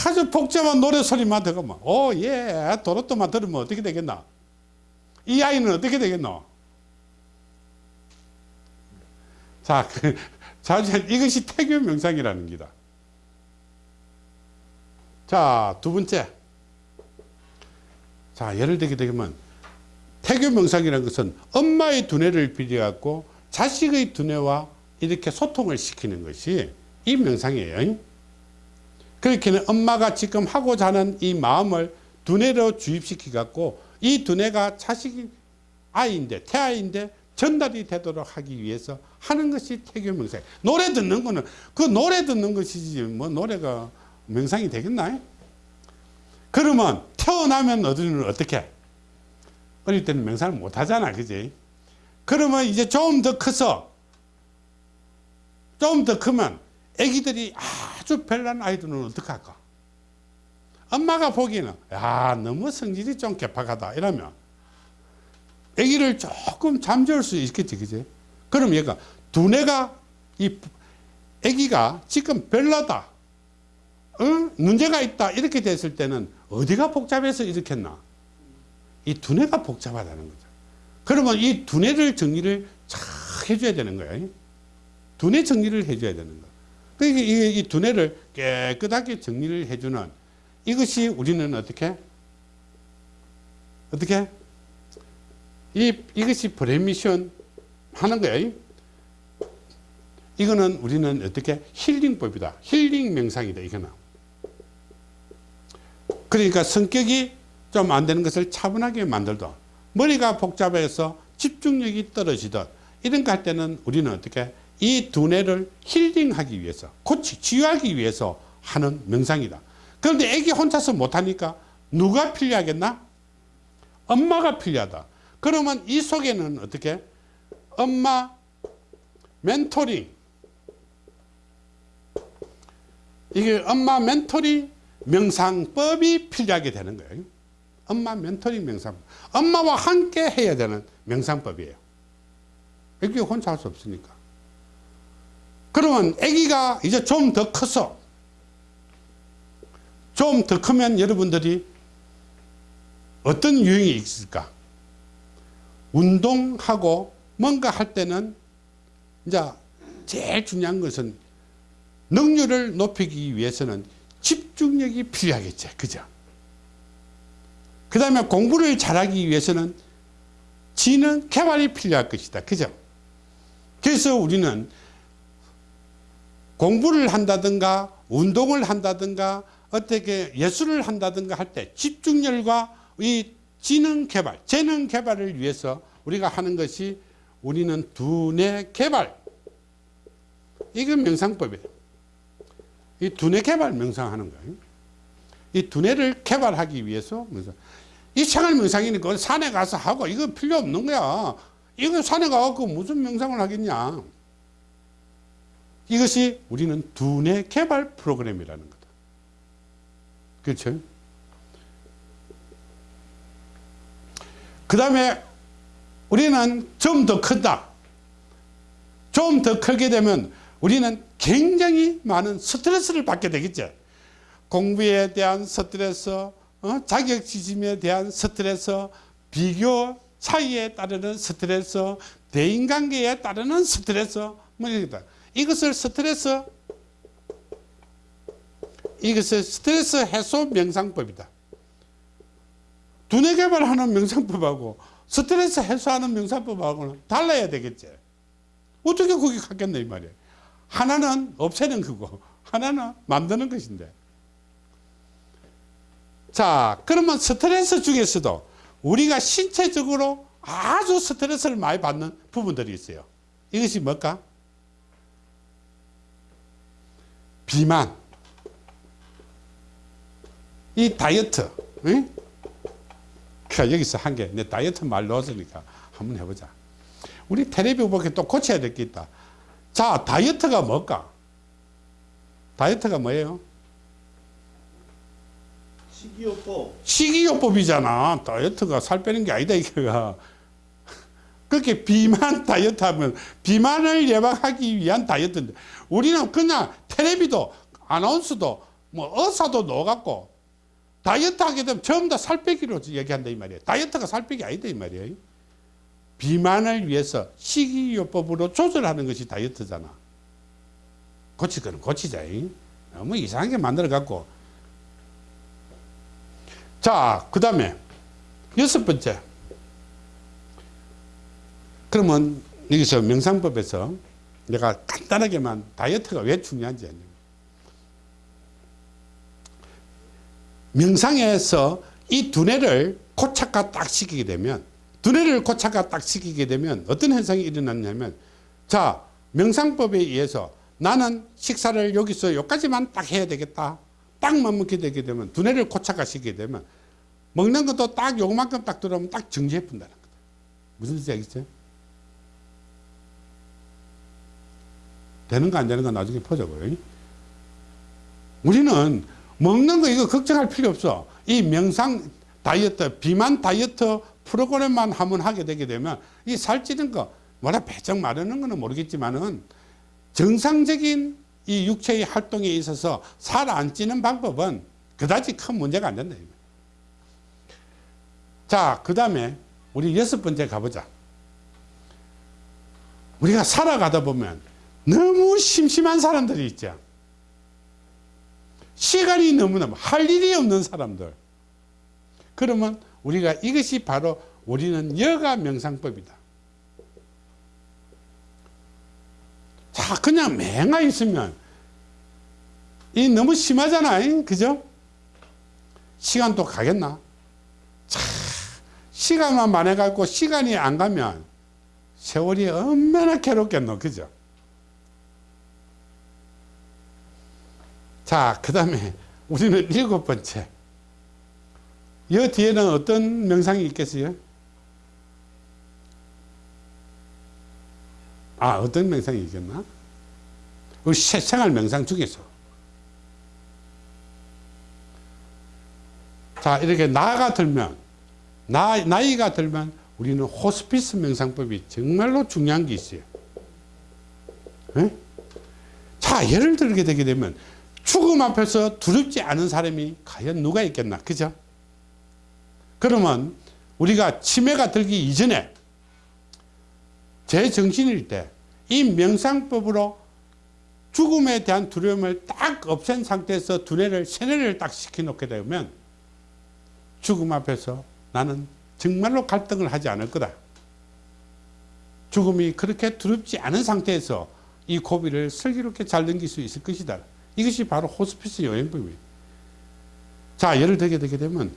아주 복잡한 노래 소리만 들으면, 오, 예, 도로또만 들으면 어떻게 되겠나? 이 아이는 어떻게 되겠노? 자, 그, 자, 이것이 태교 명상이라는 기다. 자, 두 번째. 자, 예를 들게 되면, 태교 명상이라는 것은 엄마의 두뇌를 빌려갖고 자식의 두뇌와 이렇게 소통을 시키는 것이 이 명상이에요. 그렇게는 엄마가 지금 하고자 하는 이 마음을 두뇌로 주입시키 갖고 이 두뇌가 자식이 아이인데 태아인데 전달이 되도록 하기 위해서 하는 것이 태교 명상. 노래 듣는 거는 그 노래 듣는 것이지 뭐 노래가 명상이 되겠나? 그러면 태어나면 어디는 어떻게? 어릴 때는 명상을 못 하잖아, 그지? 그러면 이제 좀 더 커서 좀 더 크면 애기들이 아주 별난 아이들은 어떡할까? 엄마가 보기에는 야 너무 성질이 좀 개팍하다 이러면 애기를 조금 잠재울 수 있겠지 그지? 그럼 얘가 두뇌가 이 애기가 지금 별나다 어? 문제가 있다 이렇게 됐을 때는 어디가 복잡해서 이렇겠나? 이 두뇌가 복잡하다는 거죠. 그러면 이 두뇌를 정리를 잘 해줘야 되는 거예요. 두뇌 정리를 해줘야 되는 거. 그러니까 이, 이 두뇌를 깨끗하게 정리를 해주는 이것이 우리는 어떻게? 어떻게? 이, 이것이 브레미션 하는 거예요. 이거는 우리는 어떻게? 힐링법이다. 힐링 명상이다. 이거는. 그러니까 성격이 좀 안 되는 것을 차분하게 만들던 머리가 복잡해서 집중력이 떨어지던 이런 거 할 때는 우리는 어떻게? 이 두뇌를 힐링하기 위해서 고치 치유하기 위해서 하는 명상이다. 그런데 애기 혼자서 못하니까 누가 필요하겠나? 엄마가 필요하다. 그러면 이 속에는 어떻게? 엄마 멘토링 이게 엄마 멘토링 명상법이 필요하게 되는 거예요. 엄마 멘토링 명상 엄마와 함께 해야 되는 명상법이에요. 애기 혼자 할 수 없으니까. 그러면 아기가 이제 좀 더 커서 좀 더 크면 여러분들이 어떤 유형이 있을까? 운동하고 뭔가 할 때는 이제 제일 중요한 것은 능률을 높이기 위해서는 집중력이 필요하겠죠. 그죠? 그 다음에 공부를 잘하기 위해서는 지능 개발이 필요할 것이다. 그죠? 그래서 우리는 공부를 한다든가 운동을 한다든가 어떻게 예술을 한다든가 할 때 집중력과 이 지능 개발, 재능 개발을 위해서 우리가 하는 것이 우리는 두뇌 개발. 이건 명상법이에요. 이 두뇌 개발 명상하는 거예요. 이 두뇌를 개발하기 위해서 명상. 이 생활 명상이니까 산에 가서 하고 이거 필요 없는 거야. 이거 산에 가서 무슨 명상을 하겠냐. 이것이 우리는 두뇌 개발 프로그램이라는 거다. 그렇죠? 그 다음에 우리는 좀더 큰다. 좀 더 크게 되면 우리는 굉장히 많은 스트레스를 받게 되겠죠. 공부에 대한 스트레스, 어? 자격지심에 대한 스트레스, 비교 차이에 따르는 스트레스, 대인관계에 따르는 스트레스, 뭐 이렇다. 이것을 스트레스, 이것을 스트레스 해소 명상법이다. 두뇌 개발하는 명상법하고 스트레스 해소하는 명상법하고는 달라야 되겠지. 어떻게 그게 같겠나 이 말이야. 하나는 없애는 거고 하나는 만드는 것인데. 자 그러면 스트레스 중에서도 우리가 신체적으로 아주 스트레스를 많이 받는 부분들이 있어요. 이것이 뭘까? 비만, 이 다이어트, 응? 자, 여기서 한 개, 내 다이어트 말 넣었으니까 한번 해보자. 우리 텔레비 보기 또 고쳐야 될 게 있다. 자, 다이어트가 뭘까? 다이어트가 뭐예요? 식이요법 식이요법이잖아. 다이어트가 살 빼는 게 아니다, 이거가. 그렇게 비만 <laughs> 다이어트 하면 비만을 예방하기 위한 다이어트인데 우리는 그냥 텔레비도 아나운서도 뭐 의사도 넣어갖고 다이어트 하게 되면 전부 다 살 빼기로 얘기한다 이 말이에요. 다이어트가 살 빼기 아니다 이 말이에요. 비만을 위해서 식이요법으로 조절하는 것이 다이어트잖아. 고칠 거는 고치자. 이. 너무 이상하게 만들어 갖고. 자, 그 다음에 여섯 번째. 그러면 여기서 명상법에서 내가 간단하게만 다이어트가 왜 중요한지. 명상에서 이 두뇌를 고착화 딱 시키게 되면 두뇌를 고착화 딱 시키게 되면 어떤 현상이 일어났냐면 자 명상법에 의해서 나는 식사를 여기서 여기까지만 딱 해야 되겠다 딱만 먹게 되게 되면 두뇌를 고착화 시키게 되면 먹는 것도 딱 요만큼 딱 들어오면 딱 정지해 본다는 거다 무슨 뜻이 알겠어요? 되는 거 안 되는 거 나중에 보자고요 우리는 먹는 거 이거 걱정할 필요 없어. 이 명상 다이어트, 비만 다이어트 프로그램만 한번 하게 되게 되면 이 살찌는 거, 뭐라 배정 마르는 거는 모르겠지만은 정상적인 이 육체의 활동에 있어서 살 안 찌는 방법은 그다지 큰 문제가 안 된다. 자, 그 다음에 우리 여섯 번째 가보자. 우리가 살아가다 보면 너무 심심한 사람들이 있죠. 시간이 너무나 할 일이 없는 사람들. 그러면 우리가 이것이 바로 우리는 여가 명상법이다. 자, 그냥 맹아 있으면 이 너무 심하잖아. 그죠? 시간도 가겠나? 자, 시간만 많아 갖고 시간이 안 가면 세월이 얼마나 괴롭겠노. 그죠? 자, 그 다음에 우리는 일곱 번째. 이 뒤에는 어떤 명상이 있겠어요? 아, 어떤 명상이 있겠나? 우리 생활 명상 중에서. 자, 이렇게 나이가 들면, 나, 나이가 들면 우리는 호스피스 명상법이 정말로 중요한 게 있어요. 에? 자, 예를 들게 되게 되면 죽음 앞에서 두렵지 않은 사람이 과연 누가 있겠나? 그죠? 그러면 우리가 치매가 들기 이전에 제 정신일 때 이 명상법으로 죽음에 대한 두려움을 딱 없앤 상태에서 두뇌를 세뇌를 딱 시켜놓게 되면 죽음 앞에서 나는 정말로 갈등을 하지 않을 거다. 죽음이 그렇게 두렵지 않은 상태에서 이 고비를 슬기롭게 잘 넘길 수 있을 것이다. 이것이 바로 호스피스 여행법이에요. 자, 예를 들게 되게 되면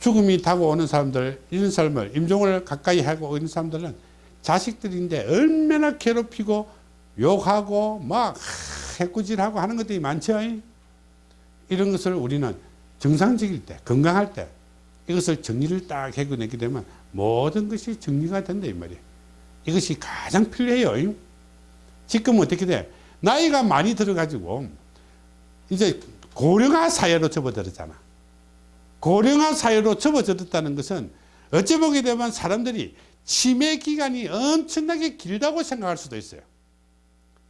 죽음이 다가오는 사람들, 이런 삶을, 임종을 가까이 하고 있는 사람들은 자식들인데 얼마나 괴롭히고 욕하고 막 해꾸질하고 하는 것들이 많죠. 이런 것을 우리는 정상적일 때, 건강할 때 이것을 정리를 딱 해내게 되면 모든 것이 정리가 된다 이 말이에요. 이것이 가장 필요해요. 지금 어떻게 돼? 나이가 많이 들어가지고 이제 고령화 사회로 접어들었잖아. 고령화 사회로 접어들었다는 것은 어찌 보게 되면 사람들이 치매 기간이 엄청나게 길다고 생각할 수도 있어요.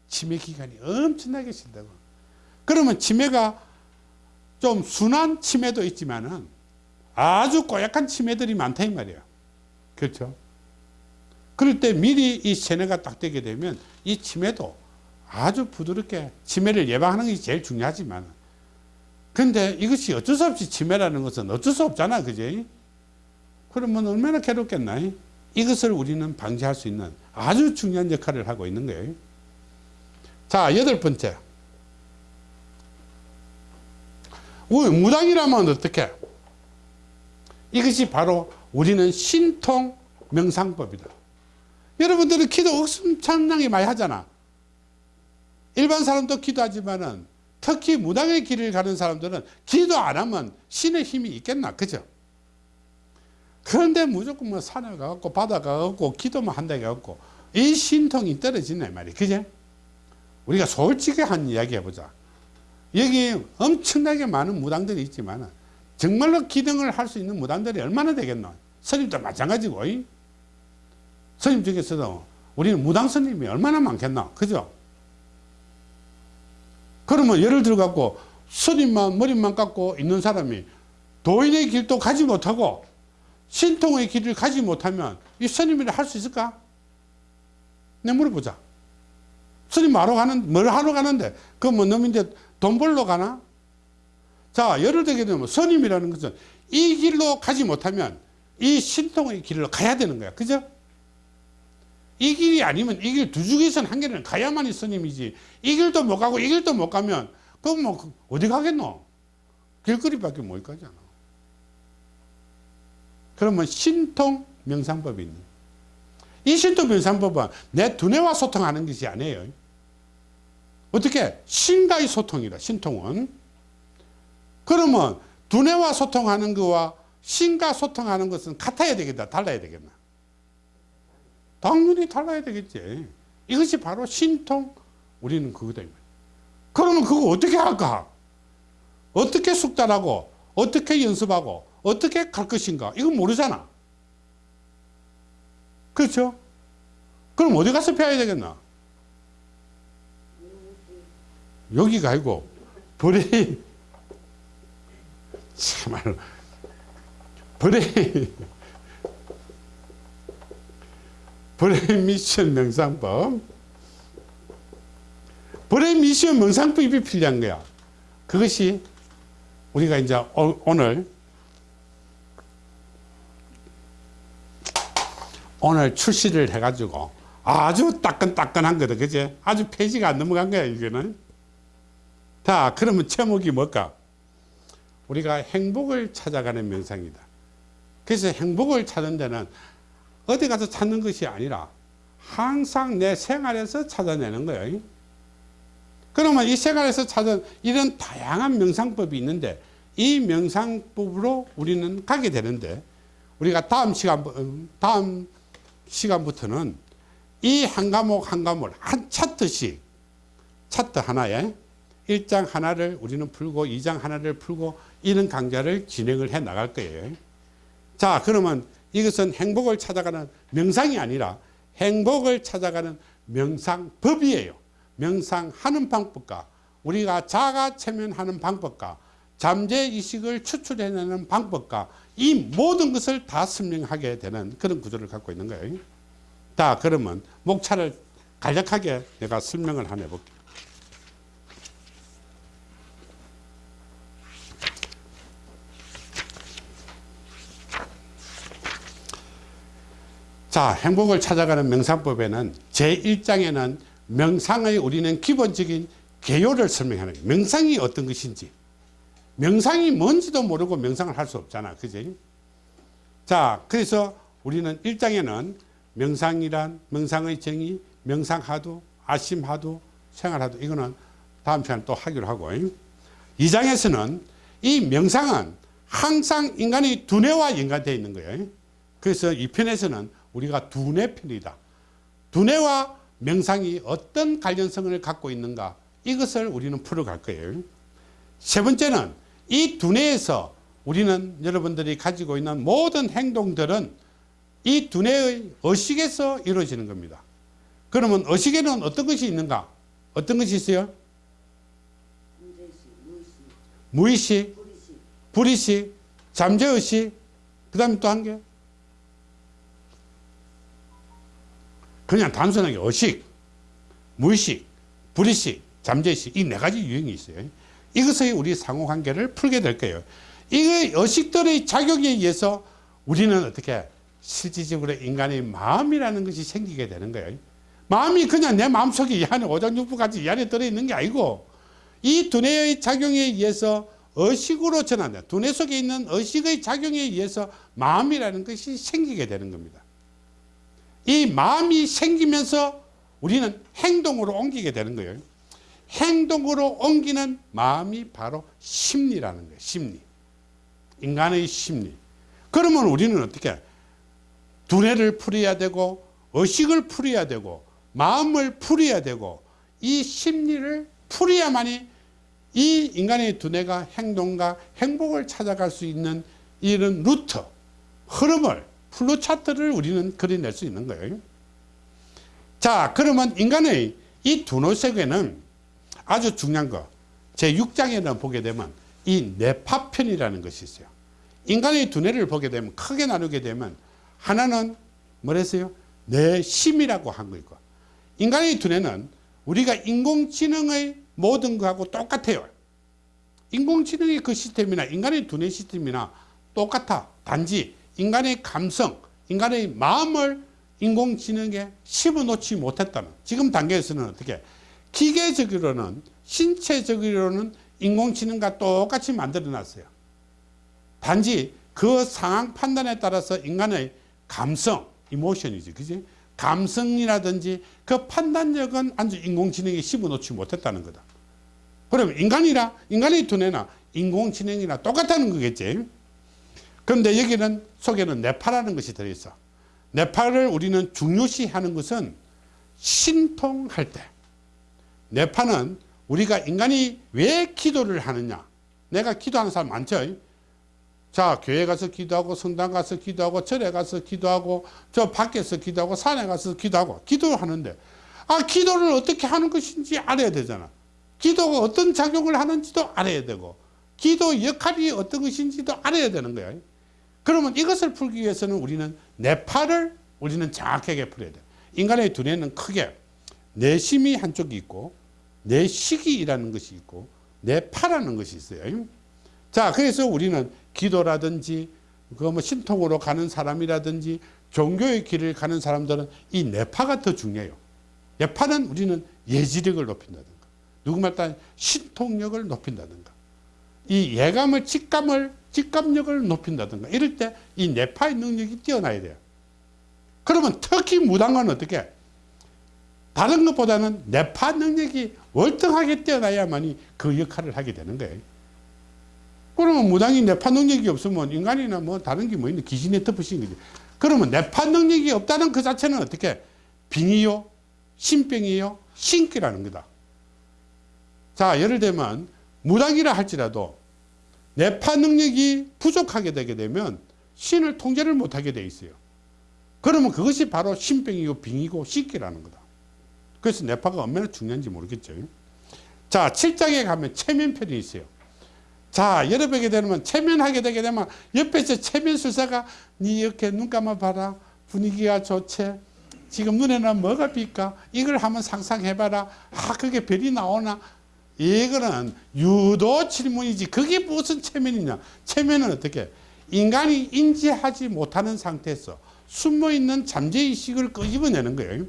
치매 기간이 엄청나게 길다고. 그러면 치매가 좀 순한 치매도 있지만은 아주 고약한 치매들이 많다 이 말이에요. 그렇죠? 그럴 때 미리 이 세뇌가 딱 되게 되면 이 치매도 아주 부드럽게 치매를 예방하는 것이 제일 중요하지만 근데 이것이 어쩔 수 없이 치매라는 것은 어쩔 수 없잖아 그지 그러면 얼마나 괴롭겠나 이 것을 우리는 방지할 수 있는 아주 중요한 역할을 하고 있는 거예요. 자 여덟 번째. 우- 무당이라면 어떻게? 이것이 바로 우리는 신통 명상법이다. 여러분들은 기도 엄청나게 많이 하잖아. 일반 사람도 기도하지만은 특히 무당의 길을 가는 사람들은 기도 안 하면 신의 힘이 있겠나? 그죠 그런데 무조건 뭐 산에 가갖고 바다 가갖고 기도만 한다 해갖고 이 신통이 떨어지네 말이야. 그죠 우리가 솔직히 한 이야기 해보자. 여기 엄청나게 많은 무당들이 있지만 정말로 기등을 할 수 있는 무당들이 얼마나 되겠노? 스님도 마찬가지고. 이? 스님 중에서도 우리는 무당 스님이 얼마나 많겠나 그죠? 그러면 예를 들어 갖고 스님만 머리만 깎고 있는 사람이 도인의 길도 가지 못하고 신통의 길을 가지 못하면 이 스님이라 할 수 있을까? 내 물어보자. 스님 하러 가는, 뭘 하러 가는데, 그 뭐 놈인데 돈 벌러 가나? 자, 예를 들게 되면 스님이라는 것은 이 길로 가지 못하면 이 신통의 길로 가야 되는 거야. 그죠? 이 길이 아니면 이 길 두 중에서는 한 길은 가야만이 스님이지 이 길도 못 가고 이 길도 못 가면 그럼 뭐 어디 가겠노 길거리밖에 못 가잖아 그러면 신통 명상법이 이 신통 명상법은 내 두뇌와 소통하는 것이 아니에요 어떻게 신과의 소통이다 신통은 그러면 두뇌와 소통하는 것과 신과 소통하는 것은 같아야 되겠다 달라야 되겠나 당연히 달라야 되겠지. 이것이 바로 신통, 우리는 그거다. 그러면 그거 어떻게 할까? 어떻게 숙달하고, 어떻게 연습하고, 어떻게 갈 것인가? 이건 모르잖아. 그렇죠? 그럼 어디 가서 배워야 되겠나? 여기가 아니고, 불이, 참말로, 불이, 불의 미션 명상법. 불의 미션 명상법이 필요한 거야. 그것이 우리가 이제 오- 오늘 오늘 출시를 해가지고 아주 따끈따끈한 거다. 그지? 아주 페이지가 안 넘어간 거야, 이거는. 자, 그러면 제목이 뭘까? 우리가 행복을 찾아가는 명상이다. 그래서 행복을 찾는 데는 어디 가서 찾는 것이 아니라 항상 내 생활에서 찾아내는 거예요. 그러면 이 생활에서 찾은 이런 다양한 명상법이 있는데 이 명상법으로 우리는 가게 되는데 우리가 다음 시간 다음 시간부터는 이 한 과목 한 과목 한 차트씩 차트 하나에 1장 하나를 우리는 풀고 2장 하나를 풀고 이런 강좌를 진행을 해 나갈 거예요. 자, 그러면 이것은 행복을 찾아가는 명상이 아니라 행복을 찾아가는 명상법이에요. 명상하는 방법과 우리가 자가 체면하는 방법과 잠재의식을 추출해내는 방법과 이 모든 것을 다 설명하게 되는 그런 구조를 갖고 있는 거예요. 자 그러면 목차를 간략하게 내가 설명을 하나 해볼게요. 자, 행복을 찾아가는 명상법에는 제1장에는 명상의 우리는 기본적인 개요를 설명하는 거예요. 명상이 어떤 것인지. 명상이 뭔지도 모르고 명상을 할 수 없잖아. 그지? 자, 그래서 우리는 1장에는 명상이란 명상의 정의, 명상하도, 아심하도, 생활하도 이거는 다음 시간에 또 하기로 하고 2장에서는 이 명상은 항상 인간의 두뇌와 연관되어 있는 거예요. 그래서 이 편에서는 우리가 두뇌 편이다. 두뇌와 명상이 어떤 관련성을 갖고 있는가 이것을 우리는 풀어갈 거예요. 세 번째는 이 두뇌에서 우리는 여러분들이 가지고 있는 모든 행동들은 이 두뇌의 의식에서 이루어지는 겁니다. 그러면 의식에는 어떤 것이 있는가? 어떤 것이 있어요? 무의식, 불의식, 잠재의식, 그 다음에 또 한 개. 그냥 단순하게 의식, 무의식, 불의식, 잠재의식 이 네 가지 유형이 있어요. 이것의 우리 상호관계를 풀게 될 거예요. 이 의식들의 작용에 의해서 우리는 어떻게 실질적으로 인간의 마음이라는 것이 생기게 되는 거예요. 마음이 그냥 내 마음속에 이 안에 오장육부 같이 이 안에 들어있는 게 아니고 이 두뇌의 작용에 의해서 의식으로 전환돼 두뇌 속에 있는 의식의 작용에 의해서 마음이라는 것이 생기게 되는 겁니다. 이 마음이 생기면서 우리는 행동으로 옮기게 되는 거예요. 행동으로 옮기는 마음이 바로 심리라는 거예요. 심리. 인간의 심리. 그러면 우리는 어떻게 두뇌를 풀어야 되고 의식을 풀어야 되고 마음을 풀어야 되고 이 심리를 풀어야만이 이 인간의 두뇌가 행동과 행복을 찾아갈 수 있는 이런 루트, 흐름을 플루 차트를 우리는 그려낼 수 있는 거예요. 자, 그러면 인간의 이 두뇌 세계는 아주 중요한 거. 제 6장에는 보게 되면 이 뇌파편이라는 것이 있어요. 인간의 두뇌를 보게 되면 크게 나누게 되면 하나는 뭐랬어요? 뇌심이라고 한거 있고 인간의 두뇌는 우리가 인공지능의 모든 거하고 똑같아요. 인공지능의 그 시스템이나 인간의 두뇌 시스템이나 똑같아. 단지 인간의 감성, 인간의 마음을 인공지능에 씹어놓지 못했다는 지금 단계에서는 어떻게 기계적으로는 신체적으로는 인공지능과 똑같이 만들어 놨어요. 단지 그 상황 판단에 따라서 인간의 감성, 이모션이지, 그지? 감성이라든지 그 판단력은 아주 인공지능이 씹어놓지 못했다는 거다. 그럼 인간이라, 인간의 두뇌나 인공지능이나 똑같다는 거겠지? 그런데 여기는 속에는 뇌파라는 것이 들어있어. 뇌파를 우리는 중요시 하는 것은 신통할 때. 뇌파는 우리가 인간이 왜 기도를 하느냐. 내가 기도하는 사람 많죠? 자, 교회 가서 기도하고, 성당 가서 기도하고, 절에 가서 기도하고, 저 밖에서 기도하고, 산에 가서 기도하고, 기도하는데, 아, 기도를 어떻게 하는 것인지 알아야 되잖아. 기도가 어떤 작용을 하는지도 알아야 되고, 기도 역할이 어떤 것인지도 알아야 되는 거야. 그러면 이것을 풀기 위해서는 우리는 뇌파를 우리는 정확하게 풀어야 돼. 인간의 두뇌는 크게 내심이 한쪽이 있고, 내 식이라는 것이 있고, 뇌파라는 것이 있어요. 자, 그래서 우리는 기도라든지 그 뭐 신통으로 가는 사람이라든지 종교의 길을 가는 사람들은 이 뇌파가 더 중요해요. 뇌파는 우리는 예지력을 높인다든가, 누구 말 따 신통력을 높인다든가, 이 예감을 직감을 직감력을 높인다든가 이럴 때이 뇌파의 능력이 뛰어나야 돼요. 그러면 특히 무당은 어떻게? 다른 것보다는 뇌파 능력이 월등하게 뛰어나야만이 그 역할을 하게 되는 거예요. 그러면 무당이 뇌파 능력이 없으면 인간이나 뭐 다른 게 뭐 있는 귀신에 덮으신 거지. 그러면 뇌파 능력이 없다는 그 자체는 어떻게? 빙이요, 신병이요, 신기라는 거다. 자, 예를 들면 무당이라 할지라도 뇌파 능력이 부족하게 되게 되면 신을 통제를 못하게 돼 있어요. 그러면 그것이 바로 신병이고 빙이고 신기라는 거다. 그래서 뇌파가 얼마나 중요한지 모르겠죠. 자, 7장에 가면 체면편이 있어요. 자, 여러분에게 되면 체면하게 되게 되면 옆에서 체면술사가 니 이렇게 눈 감아 봐라. 분위기가 좋지. 지금 눈에는 뭐가 빛까? 이걸 한번 상상해봐라. 아, 그게 별이 나오나? 이거는 유도 질문이지. 그게 무슨 체면이냐? 체면은 어떻게? 인간이 인지하지 못하는 상태에서 숨어있는 잠재의식을 끄집어내는 거예요.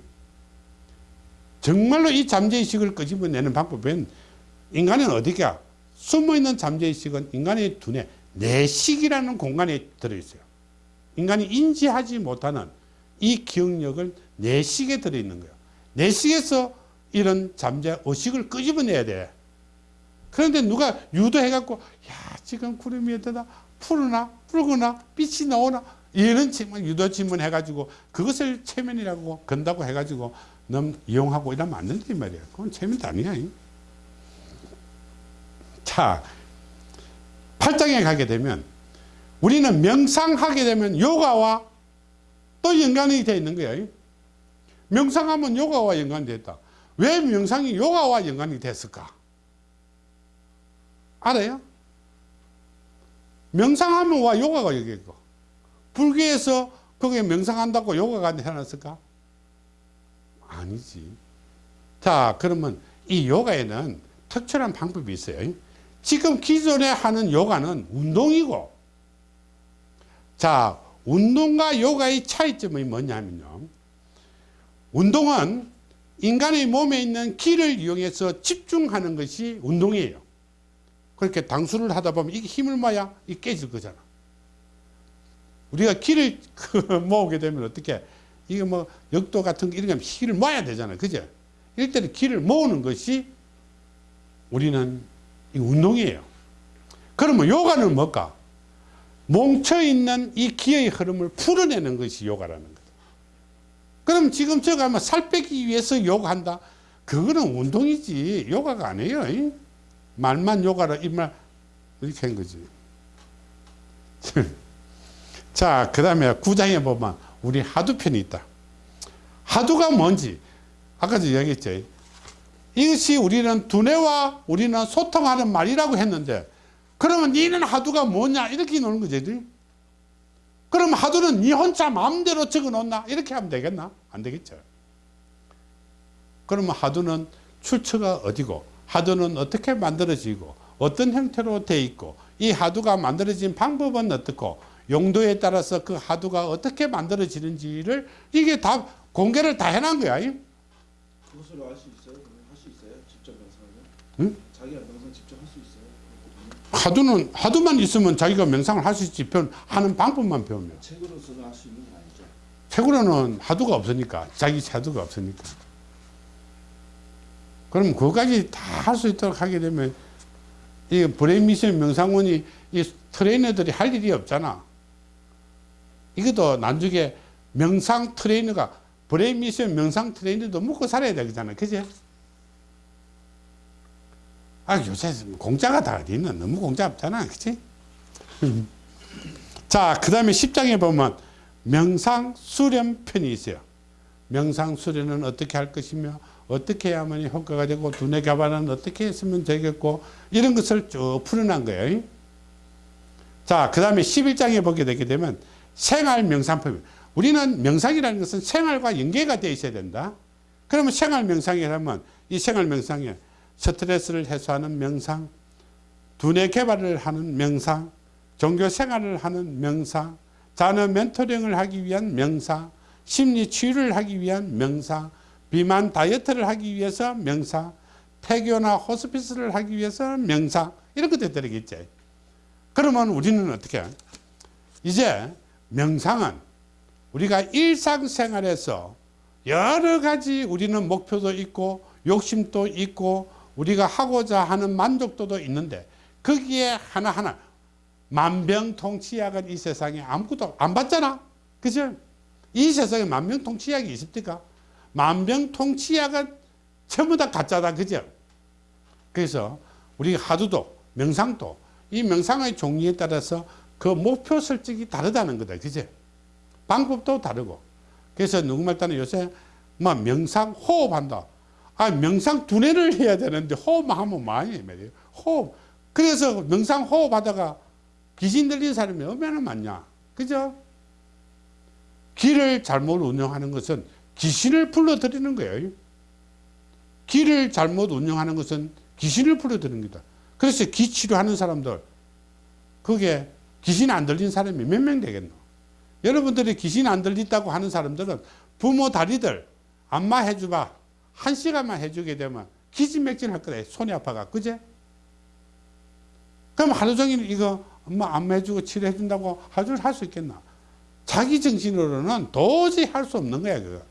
정말로 이 잠재의식을 끄집어내는 방법은 인간은 어디가? 숨어있는 잠재의식은 인간의 두뇌, 내식이라는 공간에 들어있어요. 인간이 인지하지 못하는 이 기억력을 내식에 들어있는 거예요. 내식에서 이런 잠재 의식을 끄집어내야 돼. 그런데 누가 유도해갖고, 야, 지금 구름이 어떠다? 푸르나? 붉으나? 빛이 나오나? 이런 질문, 유도 질문 해가지고 그것을 체면이라고 건다고 해가지고 너무 이용하고 이러면 안 된다, 이 말이야. 그건 체면도 아니야. 자, 8장에 가게 되면 우리는 명상하게 되면 요가와 또 연관이 되어 있는 거예요. 명상하면 요가와 연관이 됐다. 왜 명상이 요가와 연관이 됐을까? 알아요? 명상하면 와 요가가 여기 있고 불교에서 거기에 명상한다고 요가가 해놨을까? 아니지. 자 그러면 이 요가에는 특별한 방법이 있어요. 지금 기존에 하는 요가는 운동이고 자 운동과 요가의 차이점이 뭐냐면요. 운동은 인간의 몸에 있는 기를 이용해서 집중하는 것이 운동이에요. 그렇게 당수를 하다 보면 이게 힘을 모아야 깨질 거잖아. 우리가 기를 그 <laughs> 모으게 되면 어떻게 이게 뭐 역도 같은 거 이런 거 기를 모아야 되잖아. 그죠? 때는 기를 모으는 것이 우리는 이 운동이에요. 그러면 요가는 뭘까? 뭉쳐있는 이 기의 흐름을 풀어내는 것이 요가라는 거다. 그럼 지금 저거 하면 살 빼기 위해서 요가한다? 그거는 운동이지 요가가 아니에요. 이? 말만 요가라 이 말 이렇게 한 거지. <laughs> 자, 그 다음에 구장에 보면 우리 하두편이 있다. 하두가 뭔지 아까도 이야기했죠. 이것이 우리는 두뇌와 우리는 소통하는 말이라고 했는데 그러면 니는 하두가 뭐냐 이렇게 노는 거지. 그럼 하두는 니 혼자 마음대로 적어 놓나 이렇게 하면 되겠나? 안 되겠죠. 그러면 하두는 출처가 어디고 하두는 어떻게 만들어지고 어떤 형태로 돼 있고 이 하두가 만들어진 방법은 어떻고 용도에 따라서 그 하두가 어떻게 만들어지는지를 이게 다 공개를 다 해놓은 거야. 그것을 알 수 있어요? 할 수 있어요? 직접 명상을? 응? 자기가 명상 직접 할 수 있어요? 화두는 화두만 있으면 자기가 명상을 할 수 있지 편 하는 방법만 배우면 책으로서는 할 수 있는 건 아니죠. 책으로는 화두가 없으니까 자기 화두가 없으니까 그럼 그거까지 다 할 수 있도록 하게 되면 이 브레인 미션 명상원이 이 트레이너들이 할 일이 없잖아 이것도 나중에 명상 트레이너가 브레인 미션 명상 트레이너도 먹고 살아야 되잖아 그지? 아 요새 공짜가 다 어디 있나 너무 공짜 없잖아 그치? <laughs> 자, 그 다음에 10장에 보면 명상 수련 편이 있어요. 명상 수련은 어떻게 할 것이며 어떻게 해야만 효과가 되고 두뇌 개발은 어떻게 했으면 되겠고 이런 것을 쭉 풀어난 거예요. 자, 그 다음에 11장에 보게 되게 되면 생활 명상법. 우리는 명상이라는 것은 생활과 연계가 되어 있어야 된다. 그러면 생활 명상이라면 이 생활 명상에 스트레스를 해소하는 명상, 두뇌 개발을 하는 명상, 종교 생활을 하는 명상, 자녀 멘토링을 하기 위한 명상, 심리 치유를 하기 위한 명상, 비만 다이어트를 하기 위해서 명상, 폐교나 호스피스를 하기 위해서 명상 이런 것들 들어겠지. 그러면 우리는 어떻게? 이제 명상은 우리가 일상생활에서 여러 가지 우리는 목표도 있고 욕심도 있고 우리가 하고자 하는 만족도도 있는데 거기에 하나하나 만병통치약은 이 세상에 아무것도 안 받잖아. 그죠? 이 세상에 만병통치약이 있습니까? 만병통치약은 전부 다 가짜다. 그죠? 그래서 우리 하두도 명상도 이 명상의 종류에 따라서 그 목표 설정이 다르다는 거다. 그죠? 방법도 다르고. 그래서 누구말 따는 요새 뭐 명상 호흡한다. 아 명상 두뇌를 해야 되는데 호흡만 하면 많이 말이에요. 호흡. 그래서 명상 호흡하다가 귀신 들린 사람이 얼마나 많냐. 그죠? 길을 잘못 운영하는 것은 귀신을 불러들이는 거예요. 길을 잘못 운영하는 것은 귀신을 불러들이는 거다. 그래서 기 치료하는 사람들, 그게 귀신 안 들린 사람이 몇 명 되겠노? 여러분들이 귀신 안 들린다고 하는 사람들은 부모 다리들 안마 해줘봐. 한 시간만 해주게 되면 기진맥진 할 거다. 손이 아파가. 그제? 그럼 하루 종일 이거 엄마 안마 해주고 치료해준다고 하루 종일 할수 있겠나? 자기 정신으로는 도저히 할 수 없는 거야, 그거.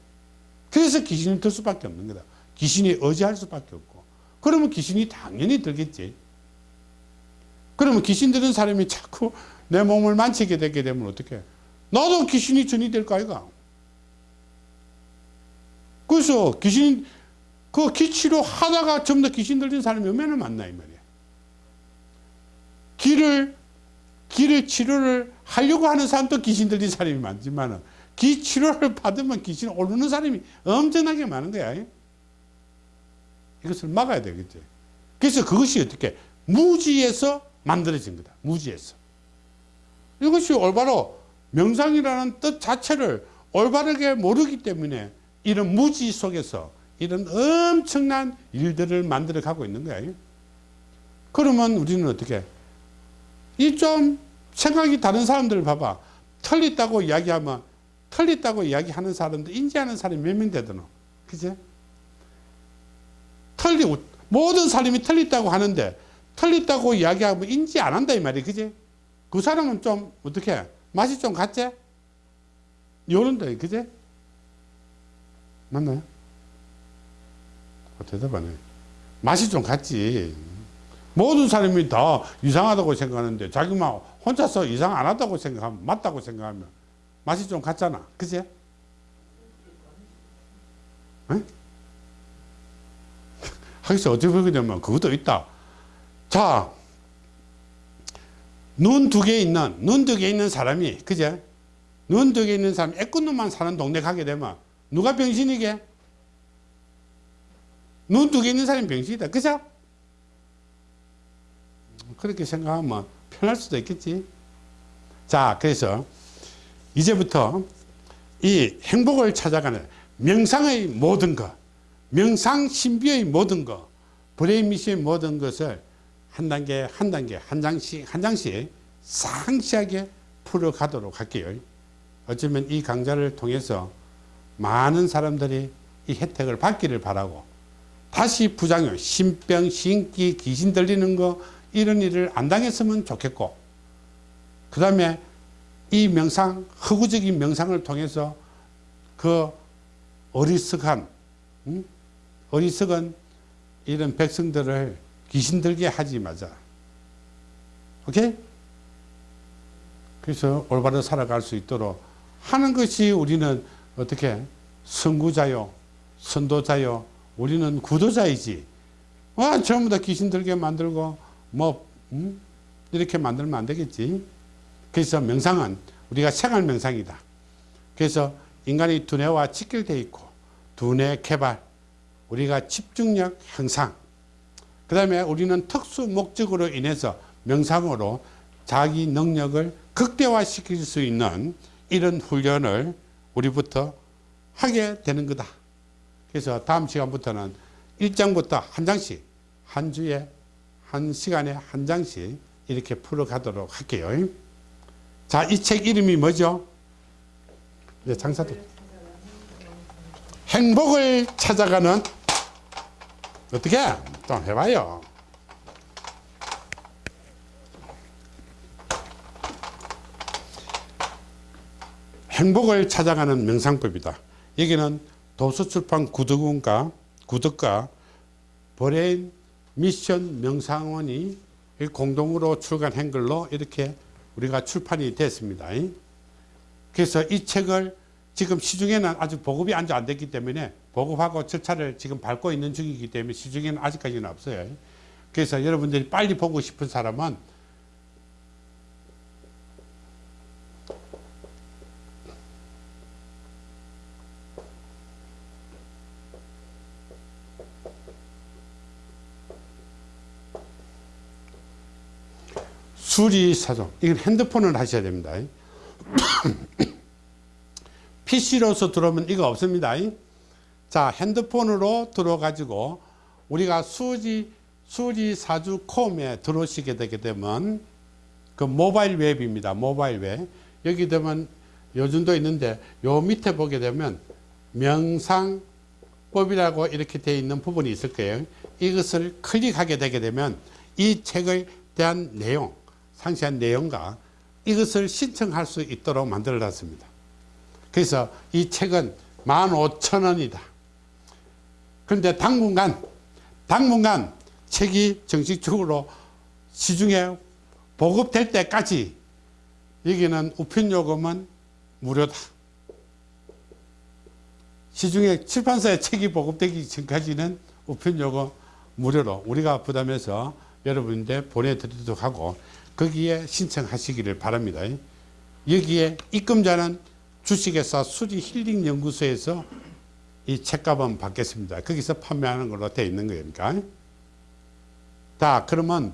그래서 귀신이 들 수밖에 없는 거다. 귀신이 의지할 수밖에 없고. 그러면 귀신이 당연히 들겠지. 그러면 귀신 들은 사람이 자꾸 내 몸을 만지게 되게 되면 어떡해? 나도 귀신이 전이 될 거 아이가? 그래서 귀신, 그 기치료 하다가 전부 다 귀신 들린 사람이 얼마나 많나, 이 말이야. 길을, 길을 치료를 하려고 하는 사람도 귀신 들린 사람이 많지만은, 기 치료를 받으면 귀신 오르는 사람이 엄청나게 많은 거야. 이것을 막아야 되겠지. 그래서 그것이 어떻게, 무지에서 만들어진 거다. 무지에서. 이것이 올바로 명상이라는 뜻 자체를 올바르게 모르기 때문에 이런 무지 속에서 이런 엄청난 일들을 만들어 가고 있는 거예요. 그러면 우리는 어떻게? 이 좀 생각이 다른 사람들을 봐봐. 틀렸다고 이야기하면 틀렸다고 이야기하는 사람들 인지하는 사람이 몇 명 되더노? 그제? 틀리 모든 사람이 틀렸다고 하는데 틀렸다고 이야기하면 인지 안 한다 이 말이야. 그제? 그 사람은 좀 어떻게 맛이 좀 같지? 요런다 그제? 맞나요? 어, 대답하네. 맛이 좀 같지. 모든 사람이 다 이상하다고 생각하는데 자기만 혼자서 이상 안 하다고 생각하면 맞다고 생각하면 맛이 좀 같잖아. 그지? <laughs> 하기서 어떻게 보게 되면 그것도 있다. 자, 눈 두 개 있는, 눈 두 개 있는 사람이, 그제? 눈 두 개 있는 사람, 애꾸눈만 사는 동네 가게 되면 누가 병신이게? 눈 두 개 있는 사람이 병신이다. 그죠? 그렇게 생각하면 편할 수도 있겠지. 자, 그래서 이제부터 이 행복을 찾아가는 명상의 모든 것, 명상 신비의 모든 것, 브레인 미션의 모든 것을 한 단계 한 단계 한 장씩 한 장씩 상세하게 풀어가도록 할게요. 어쩌면 이 강좌를 통해서 많은 사람들이 이 혜택을 받기를 바라고 다시 부작용, 신병, 신기, 귀신 들리는 거 이런 일을 안 당했으면 좋겠고 그 다음에 이 명상, 허구적인 명상을 통해서 그 어리석한 응? 어리석은 이런 백성들을 귀신 들게 하지 마자. 오케이? 그래서 올바로 살아갈 수 있도록 하는 것이 우리는 어떻게 선구자요, 선도자요, 우리는 구도자이지. 와, 전부 다 귀신 들게 만들고 뭐 음? 이렇게 만들면 안 되겠지. 그래서 명상은 우리가 생활 명상이다. 그래서 인간의 두뇌와 직결되어 있고 두뇌 개발, 우리가 집중력 향상, 그 다음에 우리는 특수 목적으로 인해서 명상으로 자기 능력을 극대화시킬 수 있는 이런 훈련을 우리부터 하게 되는 거다. 그래서 다음 시간부터는 1장부터 한 장씩 한 주에 한 시간에 한 장씩 이렇게 풀어가도록 할게요. 자, 이 책 이름이 뭐죠? 네, 장사도. 행복을 찾아가는 어떻게? 좀 해봐요. 행복을 찾아가는 명상법이다. 여기는 도서출판 구덕원과 구덕과 브레인 미션 명상원이 공동으로 출간한 걸로 이렇게 우리가 출판이 됐습니다. 그래서 이 책을 지금 시중에는 아직 보급이 아직 안 됐기 때문에 보급하고 절차를 지금 밟고 있는 중이기 때문에 시중에는 아직까지는 없어요. 그래서 여러분들이 빨리 보고 싶은 사람은 수리 사정 이건 핸드폰을 하셔야 됩니다. PC로서 들어오면 이거 없습니다. 자 핸드폰으로 들어 가지고 우리가 수리 수리사주 콤에 들어오시게 되게 되면 그 모바일 웹입니다. 모바일 웹. 여기 되면 요즘도 있는데 요 밑에 보게 되면 명상법이라고 이렇게 되어 있는 부분이 있을 거예요. 이것을 클릭하게 되게 되면 이 책에 대한 내용 상세한 내용과 이것을 신청할 수 있도록 만들어 놨습니다 그래서 이 책은 15,000원이다 그런데 당분간 당분간 책이 정식적으로 시중에 보급될 때까지 여기는 우편 요금은 무료다. 시중에 출판사에 책이 보급되기 전까지는 우편 요금 무료로 우리가 부담해서 여러분들 보내드리도록 하고 거기에 신청하시기를 바랍니다. 여기에 입금자는 주식회사 수리 힐링 연구소에서 이 책값은 받겠습니다. 거기서 판매하는 걸로 되어 있는 거니까. 자, 그러면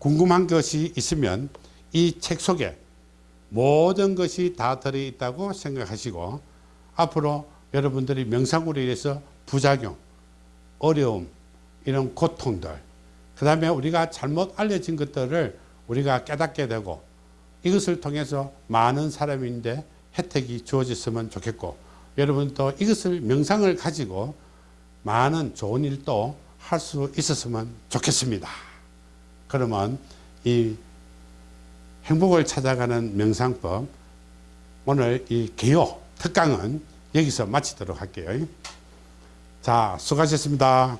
궁금한 것이 있으면 이 책 속에 모든 것이 다 들어있다고 생각하시고 앞으로 여러분들이 명상으로 인해서 부작용, 어려움, 이런 고통들 그 다음에 우리가 잘못 알려진 것들을 우리가 깨닫게 되고 이것을 통해서 많은 사람인데 혜택이 주어졌으면 좋겠고 여러분도 이것을 명상을 가지고 많은 좋은 일도 할 수 있었으면 좋겠습니다. 그러면 이 행복을 찾아가는 명상법 오늘 이 개요 특강은 여기서 마치도록 할게요. 자 수고하셨습니다.